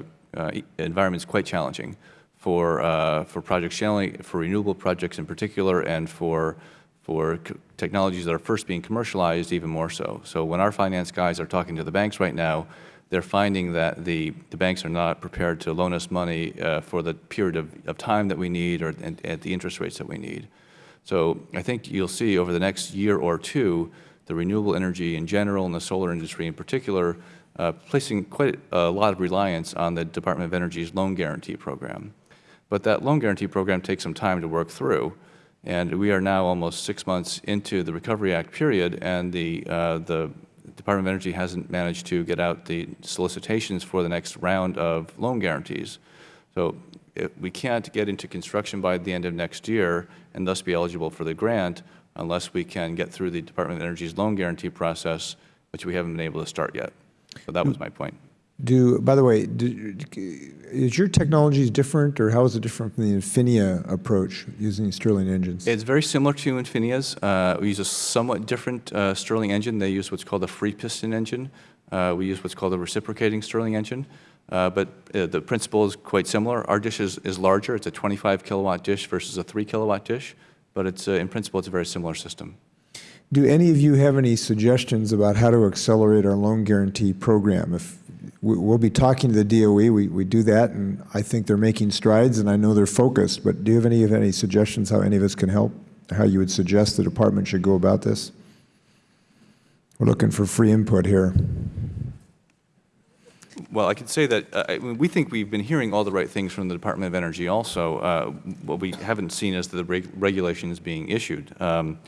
environment is quite challenging for, for projects generally, for renewable projects in particular, and for for technologies that are first being commercialized, even more so. So when our finance guys are talking to the banks right now, they're finding that the, the banks are not prepared to loan us money uh, for the period of, of time that we need or at the interest rates that we need. So I think you'll see over the next year or two, the renewable energy in general and the solar industry in particular, uh, placing quite a lot of reliance on the Department of Energy's loan guarantee program. But that loan guarantee program takes some time to work through. And we are now almost six months into the Recovery Act period, and the, uh, the Department of Energy hasn't managed to get out the solicitations for the next round of loan guarantees. So we can't get into construction by the end of next year and thus be eligible for the grant unless we can get through the Department of Energy's loan guarantee process, which we haven't been able to start yet. So that was my point. Do, by the way, do, is your technology different, or how is it different from the Infinia approach using Stirling engines? It's very similar to Infinia's. Uh, we use a somewhat different uh, Stirling engine. They use what's called a free piston engine. Uh, we use what's called a reciprocating Stirling engine. Uh, but uh, the principle is quite similar. Our dish is, is larger. It's a 25 kilowatt dish versus a 3 kilowatt dish. But it's, uh, in principle, it's a very similar system. Do any of you have any suggestions about how to accelerate our loan guarantee program? If we'll be talking to the DOE, we, we do that, and I think they're making strides, and I know they're focused. But do you have any, any suggestions how any of us can help? How you would suggest the department should go about this? We're looking for free input here. Well, I could say that uh, we think we've been hearing all the right things from the Department of Energy also. Uh, what we haven't seen is the reg regulations being issued. Um,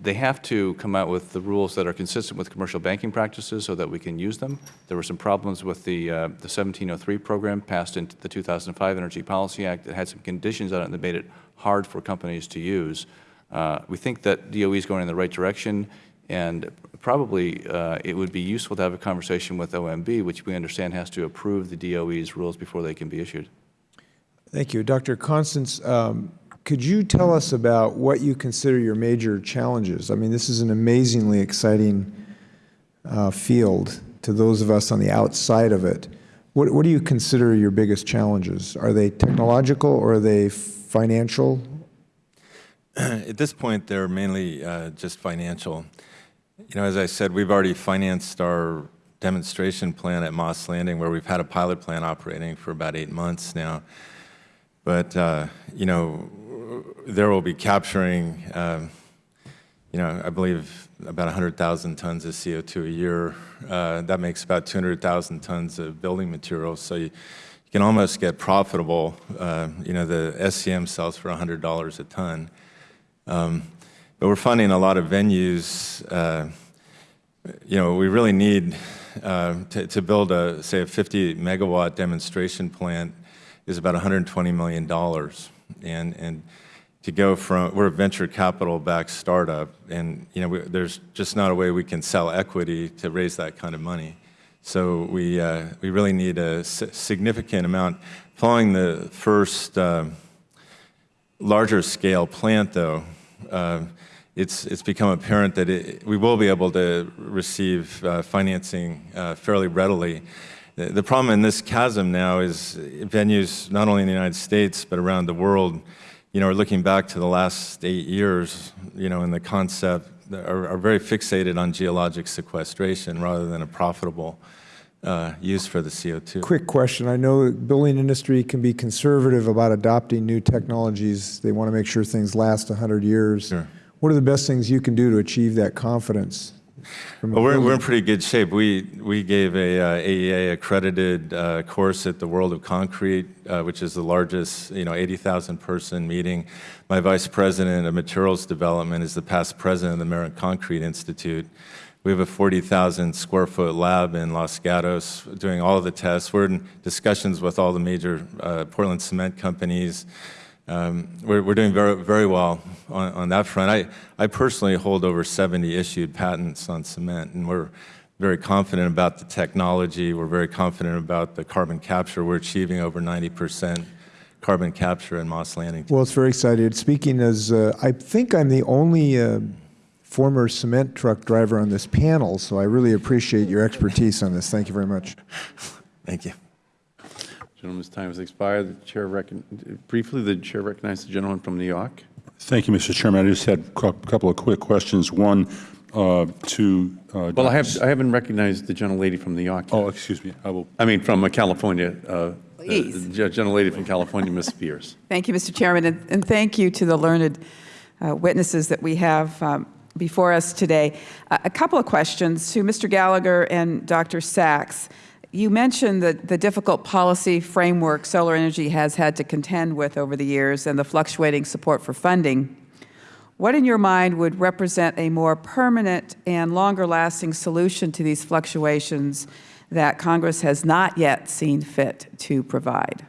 they have to come out with the rules that are consistent with commercial banking practices so that we can use them. There were some problems with the, uh, the 1703 program passed into the 2005 Energy Policy Act that had some conditions on it that made it hard for companies to use. Uh, we think that DOE is going in the right direction, and probably uh, it would be useful to have a conversation with OMB, which we understand has to approve the DOE's rules before they can be issued. Thank you. Dr. Constantz, um, could you tell us about what you consider your major challenges? I mean, this is an amazingly exciting uh, field to those of us on the outside of it. What, what do you consider your biggest challenges? Are they technological or are they financial? At this point, they're mainly uh, just financial. You know, as I said, we've already financed our demonstration plant at Moss Landing, where we've had a pilot plant operating for about eight months now. But, uh, you know, there will be capturing, um, you know, I believe about 100,000 tons of CO2 a year. Uh, that makes about 200,000 tons of building materials. So you, you can almost get profitable. Uh, you know, the SCM sells for $100 a ton. Um, but we're funding a lot of venues. Uh, you know, we really need uh, to, to build a, say, a 50 megawatt demonstration plant is about $120 million. And, and to go from, we're a venture capital backed startup, and you know, we, there's just not a way we can sell equity to raise that kind of money. So we, uh, we really need a significant amount. Following the first uh, larger scale plant, though, uh, it's, it's become apparent that it, we will be able to receive uh, financing uh, fairly readily. The, the problem in this chasm now is venues, not only in the United States, but around the world, you know, looking back to the last eight years, you know, and the concept are, are very fixated on geologic sequestration rather than a profitable uh, use for the CO2. Quick question. I know the building industry can be conservative about adopting new technologies. They want to make sure things last 100 years. Sure. What are the best things you can do to achieve that confidence? Well, we're, we're in pretty good shape. We, we gave a uh, AEA accredited uh, course at the World of Concrete, uh, which is the largest, you know, 80,000 person meeting. My vice president of materials development is the past president of the American Concrete Institute. We have a 40,000 square foot lab in Los Gatos doing all of the tests. We're in discussions with all the major uh, Portland cement companies. Um, we're, we're, doing very, very well on, on, that front. I, I personally hold over 70 issued patents on cement, and we're very confident about the technology. We're very confident about the carbon capture. We're achieving over 90% carbon capture in Moss Landing. Well, it's very exciting. Speaking as, uh, I think I'm the only uh, former cement truck driver on this panel, so I really appreciate your expertise on this. Thank you very much. Thank you. Gentleman's time has expired. The chair briefly, the chair recognizes the gentleman from New York. Thank you, Mr. Chairman. I just had a couple of quick questions. One, uh, to... Uh, Well, I have, I haven't recognized the gentlelady from New York. Oh, excuse me. I will... I mean, from uh, California. uh, Please. The gentlelady from California, Ms. Spears. Thank you, Mr. Chairman, and, and thank you to the learned uh, witnesses that we have um, before us today. Uh, a couple of questions to Mr. Gallagher and Dr. Sachs. You mentioned the, the difficult policy framework solar energy has had to contend with over the years and the fluctuating support for funding. What in your mind would represent a more permanent and longer-lasting solution to these fluctuations that Congress has not yet seen fit to provide?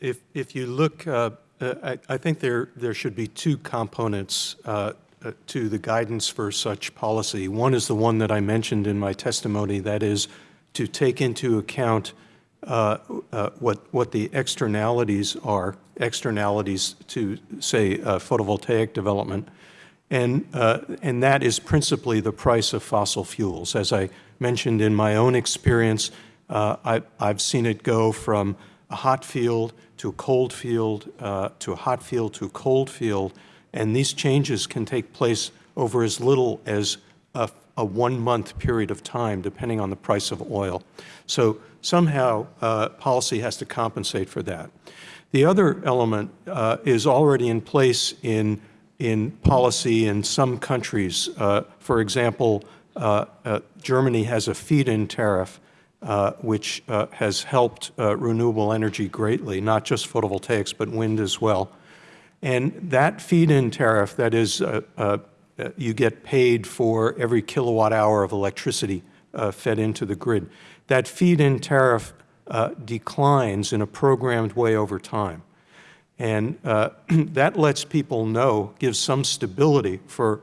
If, if you look, uh, I, I think there, there should be two components uh, to the guidance for such policy. One is the one that I mentioned in my testimony, that is to take into account uh, uh, what, what the externalities are, externalities to, say, uh, photovoltaic development, and, uh, and that is principally the price of fossil fuels. As I mentioned in my own experience, uh, I, I've seen it go from a hot field to a cold field, uh, to a hot field to a cold field, and these changes can take place over as little as a, a one-month period of time, depending on the price of oil. So somehow, uh, policy has to compensate for that. The other element uh, is already in place in, in policy in some countries. Uh, for example, uh, uh, Germany has a feed-in tariff uh, which uh, has helped uh, renewable energy greatly, not just photovoltaics, but wind as well. And that feed-in tariff, that is, uh, uh, you get paid for every kilowatt hour of electricity uh, fed into the grid. That feed-in tariff uh, declines in a programmed way over time. And uh, that lets people know, gives some stability for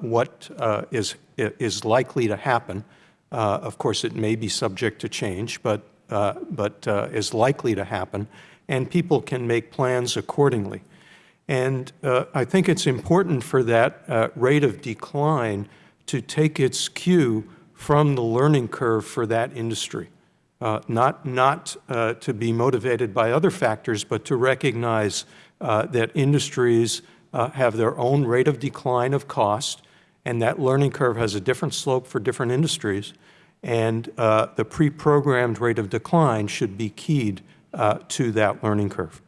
what is is likely to happen. Of course, it may be subject to change, but, uh, but uh, is likely to happen, and people can make plans accordingly. And uh, I think it's important for that uh, rate of decline to take its cue from the learning curve for that industry. Uh, not not uh, to be motivated by other factors, but to recognize uh, that industries uh, have their own rate of decline of cost, and that learning curve has a different slope for different industries, and the pre-programmed rate of decline should be keyed to that learning curve.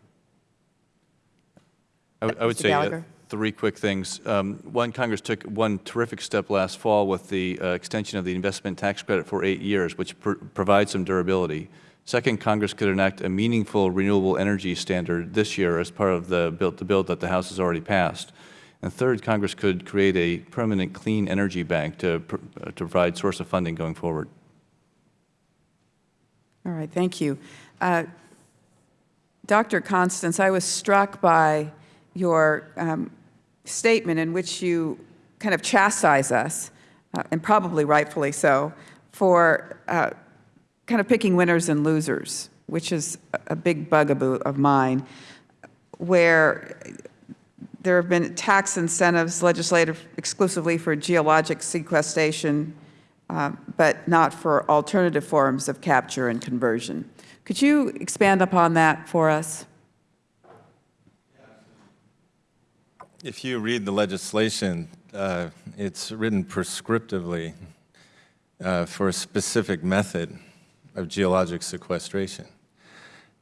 I would- I would Mr. say uh, three quick things. Um, One, Congress took one terrific step last fall with the uh, extension of the investment tax credit for eight years, which pr- provides some durability. Second, Congress could enact a meaningful renewable energy standard this year as part of the bill, the bill that the House has already passed. And third, Congress could create a permanent clean energy bank to, pr- uh, to provide source of funding going forward. All right, thank you. Uh, Dr. Constantz, I was struck by your um, statement in which you kind of chastise us, uh, and probably rightfully so, for uh, kind of picking winners and losers, which is a- big bugaboo of mine, where there have been tax incentives legislative exclusively for geologic sequestration, uh, but not for alternative forms of capture and conversion. Could you expand upon that for us? If you read the legislation, uh, it's written prescriptively uh, for a specific method of geologic sequestration.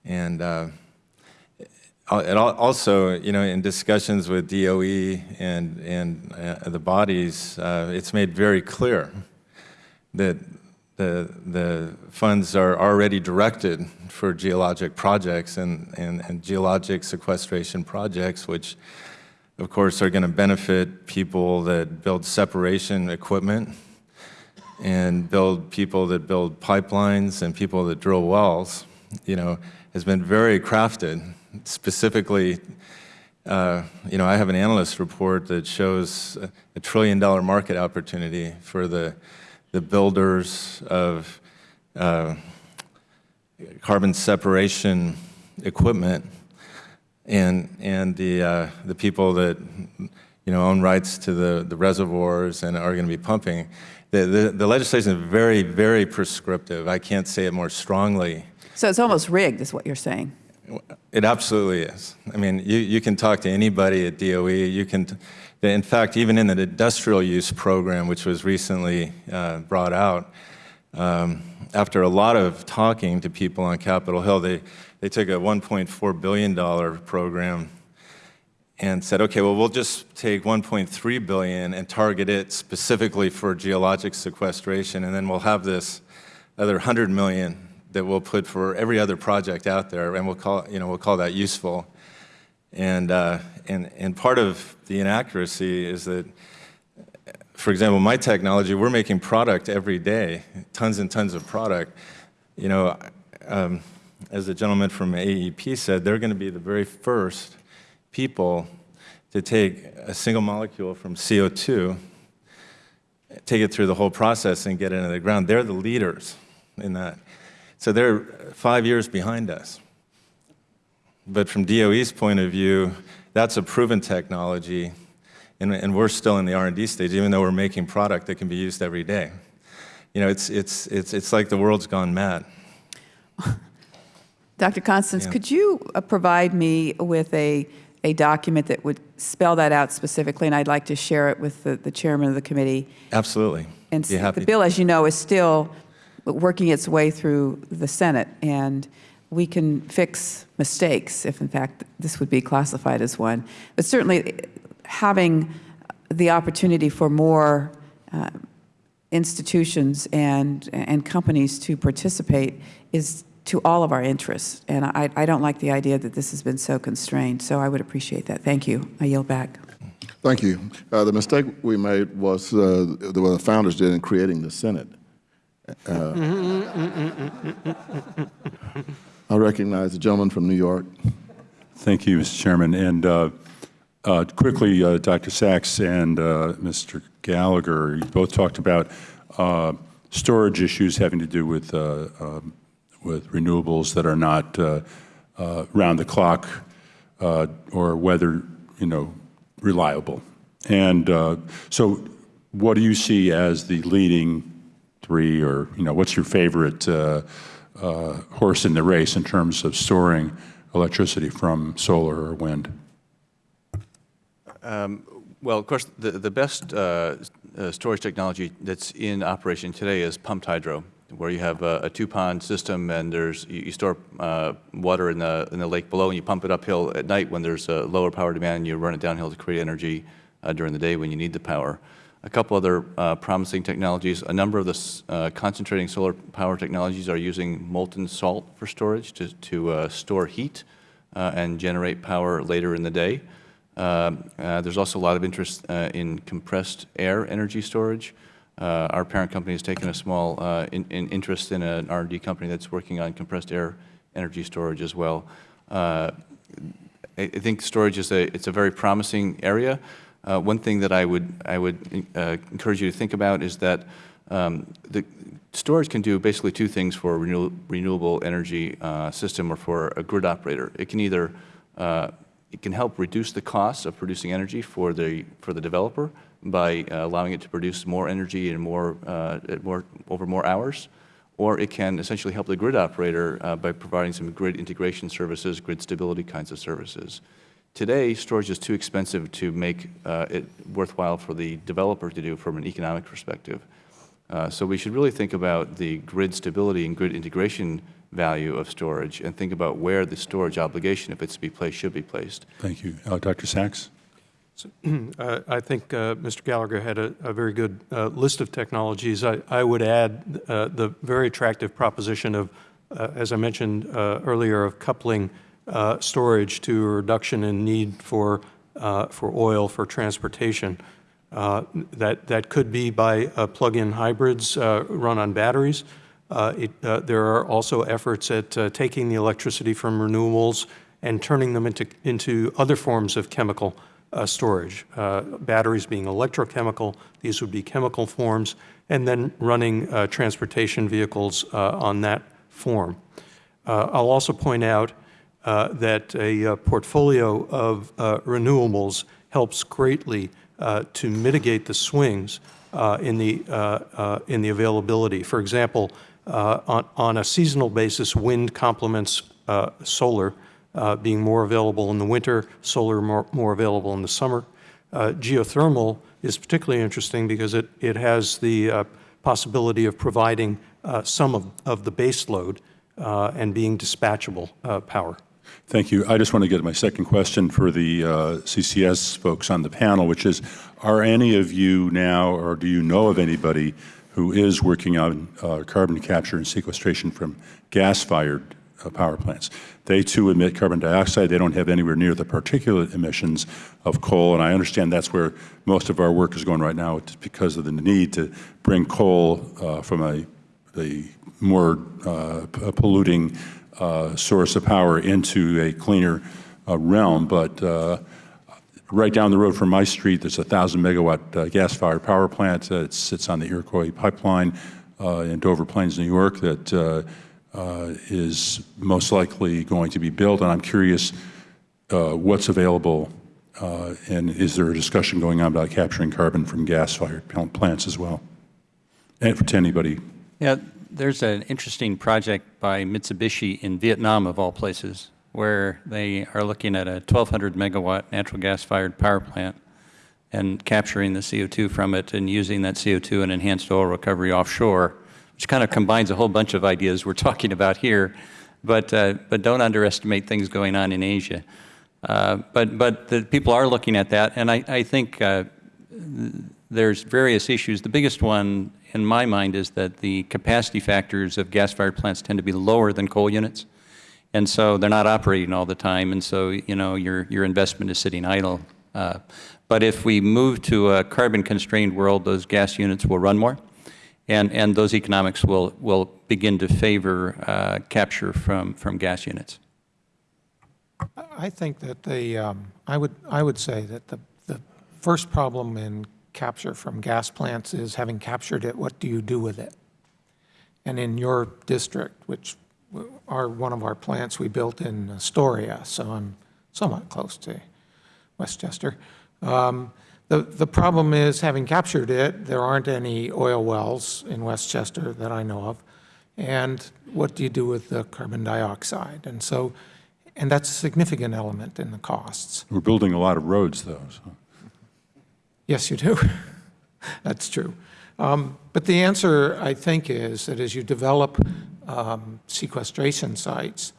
And uh, also, you know, in discussions with DOE and, and uh, the bodies, uh, it's made very clear that the, the funds are already directed for geologic projects and, and, and geologic sequestration projects, which of course, are going to benefit people that build separation equipment and build people that build pipelines and people that drill wells, you know, has been very crafted. Specifically, uh, you know, I have an analyst report that shows a, trillion dollar market opportunity for the, the builders of uh, carbon separation equipment and and the uh, the people that you know own rights to the the reservoirs and are going to be pumping, the, the, the legislation is very, very prescriptive. I can't say it more strongly. So it's almost rigged, is what you're saying? It absolutely is. I mean, you, you can talk to anybody at DOE. You can, in fact, even in the industrial use program, which was recently uh, brought out, um, after a lot of talking to people on Capitol Hill, they, they took a $1.4 billion program and said, okay, well, we'll just take 1.3 billion and target it specifically for geologic sequestration, and then we'll have this other 100 million that we'll put for every other project out there, and we'll call, you know, we'll call that useful. And, uh, and, and part of the inaccuracy is that, for example, my technology, we're making product every day, tons and tons of product. You know, um, as the gentleman from AEP said, they're going to be the very first people to take a single molecule from CO2, take it through the whole process and get it into the ground. They're the leaders in that. So they're five years behind us. But from DOE's point of view, that's a proven technology, and, and we're still in the R&D stage, even though we're making product that can be used every day. You know, it's, it's, it's, it's like the world's gone mad. Dr. Constantz, Yeah. could you uh, provide me with a, a document that would spell that out specifically, and I'd like to share it with the, the chairman of the committee? Absolutely. And the bill, as you know, is still working its way through the Senate, and we can fix mistakes if, in fact, this would be classified as one. But certainly, having the opportunity for more uh, institutions and, and companies to participate is to all of our interests. And I, I don't like the idea that this has been so constrained, so I would appreciate that. Thank you. I yield back. Thank you. Uh, The mistake we made was, uh, the what the founders did in creating the Senate. Uh, I recognize the gentleman from New York. Thank you, Mr. Chairman. And uh, uh, quickly, uh, Dr. Sachs and uh, Mr. Gallagher, you both talked about uh, storage issues having to do with, uh, um, with renewables that are not uh, uh, round the clock uh, or weather, you know, reliable. And uh, so what do you see as the leading three or, you know, what's your favorite uh, horse in the race in terms of storing electricity from solar or wind? Um, Well, of course, the, the best uh, uh, storage technology that's in operation today is pumped hydro, where you have a, a two-pond system and there's, you, you store uh, water in the, in the lake below and you pump it uphill at night when there's a lower power demand and you run it downhill to create energy uh, during the day when you need the power. A couple other uh, promising technologies, a number of the uh, concentrating solar power technologies are using molten salt for storage to, to uh, store heat uh, and generate power later in the day. Um, There's also a lot of interest in compressed air energy storage. Uh, Our parent company has taken a small uh, in- in interest in an r and D company that's working on compressed air energy storage as well. Uh, I I think storage is a, it's a very promising area. Uh, One thing that I would, I would uh, encourage you to think about is that um, the storage can do basically two things for a renew- renewable energy uh, system or for a grid operator. It can either, it can help reduce the cost of producing energy for the, for the developer by uh, allowing it to produce more energy and more, uh, more, over more hours, or it can essentially help the grid operator uh, by providing some grid integration services, grid stability kinds of services. Today, storage is too expensive to make uh, it worthwhile for the developer to do from an economic perspective. Uh, So we should really think about the grid stability and grid integration value of storage and think about where the storage obligation, if it's to be placed, should be placed. Thank you. Uh, Dr. Sachs? Uh, I think uh, Mr. Gallagher had a, a very good uh, list of technologies. I, I would add uh, the very attractive proposition of, uh, as I mentioned uh, earlier, of coupling storage to a reduction in need for, for oil for transportation. That, that could be by plug-in hybrids run on batteries. It, there are also efforts at taking the electricity from renewables and turning them into, into other forms of chemical uh, storage. Uh, batteries being electrochemical, these would be chemical forms, and then running uh, transportation vehicles uh, on that form. Uh, I'll also point out that a portfolio of renewables helps greatly to mitigate the swings in, the, in the availability. For example, on, on a seasonal basis, wind complements solar, uh, being more available in the winter, solar more, more available in the summer. Uh, geothermal is particularly interesting because it, it has the uh, possibility of providing uh, some of, of the base load uh, and being dispatchable uh, power. Thank you. I just want to get my second question for the CCS folks on the panel, which is, are any of you now, or do you know of anybody who is working on carbon capture and sequestration from gas-fired uh, power plants? They too emit carbon dioxide. They don't have anywhere near the particulate emissions of coal, and I understand that's where most of our work is going right now because of the need to bring coal uh, from a, more uh, polluting uh, source of power into a cleaner uh, realm. But uh, right down the road from my street, there's a 1,000 megawatt gas-fired power plant. It sits on the Iroquois pipeline in Dover Plains, New York, that is most likely going to be built. And I'm curious uh, what's available, uh, and is there a discussion going on about capturing carbon from gas-fired plants as well? And to anybody Yeah, there's an interesting project by Mitsubishi in Vietnam, of all places, where they are looking at a 1,200 megawatt natural gas-fired power plant and capturing the CO2 from it and using that CO2 in enhanced oil recovery offshore, which kind of combines a whole bunch of ideas we're talking about here. But, uh, but don't underestimate things going on in Asia. Uh, but, but the people are looking at that, and I, I think uh, there's various issues. The biggest one in my mind is that the capacity factors of gas-fired plants tend to be lower than coal units. And so they're not operating all the time, and so, you know, your, your investment is sitting idle. Uh, but if we move to a carbon-constrained world, those gas units will run more, and, and those economics will, will begin to favor uh, capture from, from gas units. I think that the, um, I would, I would say that the, the first problem in capture from gas plants is having captured it, what do you do with it? And in your district, which are one of our plants we built in Astoria, so I'm somewhat close to Westchester. Um, the, the problem is, having captured it, there aren't any oil wells in Westchester that I know of. And what do you do with the carbon dioxide? And so, and that's a significant element in the costs. We're building a lot of roads, though. So. Yes, you do. That's true. Um, but the answer, I think, is that as you develop um, sequestration sites,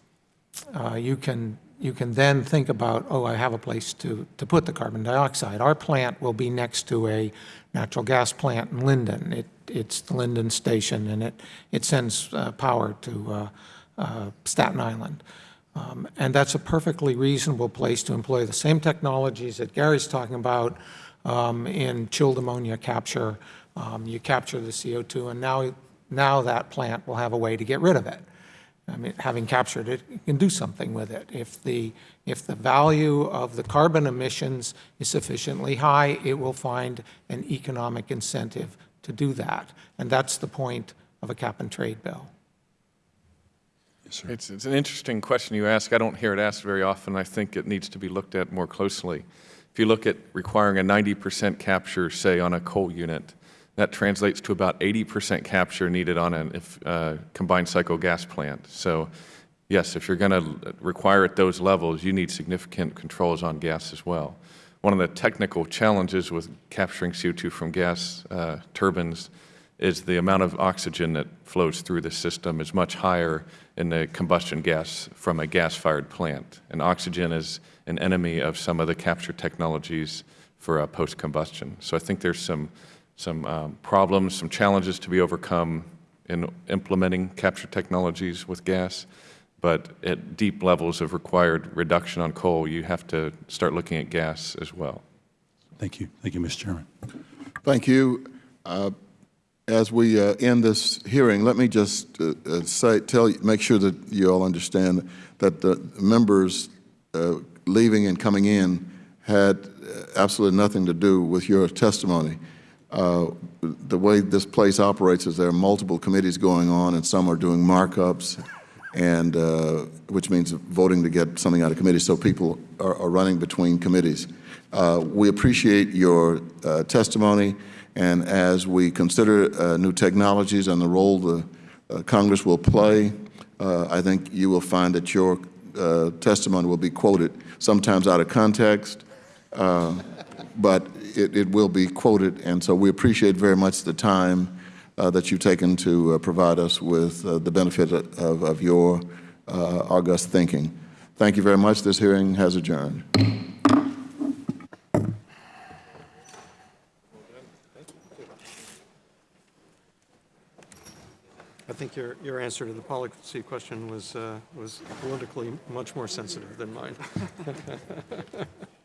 uh, you can you can then think about, oh, I have a place to, to put the carbon dioxide. Our plant will be next to a natural gas plant in Linden. It, it's the Linden station, and it, it sends uh, power to uh, uh, Staten Island. Um, and that's a perfectly reasonable place to employ the same technologies that Gary's talking about um, in chilled ammonia capture. Um, you capture the CO2, and now, now that plant will have a way to get rid of it. I mean, having captured it, you can do something with it. If the, if the value of the carbon emissions is sufficiently high, it will find an economic incentive to do that. And that's the point of a cap and trade bill. Yes, It's, it's an interesting question you ask. I don't hear it asked very often. I think it needs to be looked at more closely. If you look at requiring a 90% capture, say, on a coal unit, that translates to about 80% capture needed on a uh, combined cycle gas plant. So yes, if you're going to require at those levels, you need significant controls on gas as well. One of the technical challenges with capturing CO2 from gas uh, turbines is the amount of oxygen that flows through the system is much higher in the combustion gas from a gas-fired plant. And oxygen is an enemy of some of the capture technologies for uh, post-combustion. So I think there's some, some um, problems, some challenges to be overcome in implementing capture technologies with gas. But at deep levels of required reduction on coal, you have to start looking at gas as well. Thank you. Thank you, Mr. Chairman. Thank you. Uh, as we uh, end this hearing, let me just uh, uh, say, tell you, make sure that you all understand that the members uh, leaving and coming in had uh, absolutely nothing to do with your testimony. Uh, the way this place operates is there are multiple committees going on, and some are doing markups, and which means voting to get something out of committee. So people are, are running between committees. we appreciate your testimony And as we consider uh, new technologies and the role the uh, Congress will play, uh, I think you will find that your uh, testimony will be quoted, sometimes out of context, uh, but it, it will be quoted. And so we appreciate very much the time uh, that you've taken to uh, provide us with uh, the benefit of, of your uh, august thinking. Thank you very much. This hearing has adjourned. I think your, your answer to the policy question was, uh, was politically much more sensitive than mine.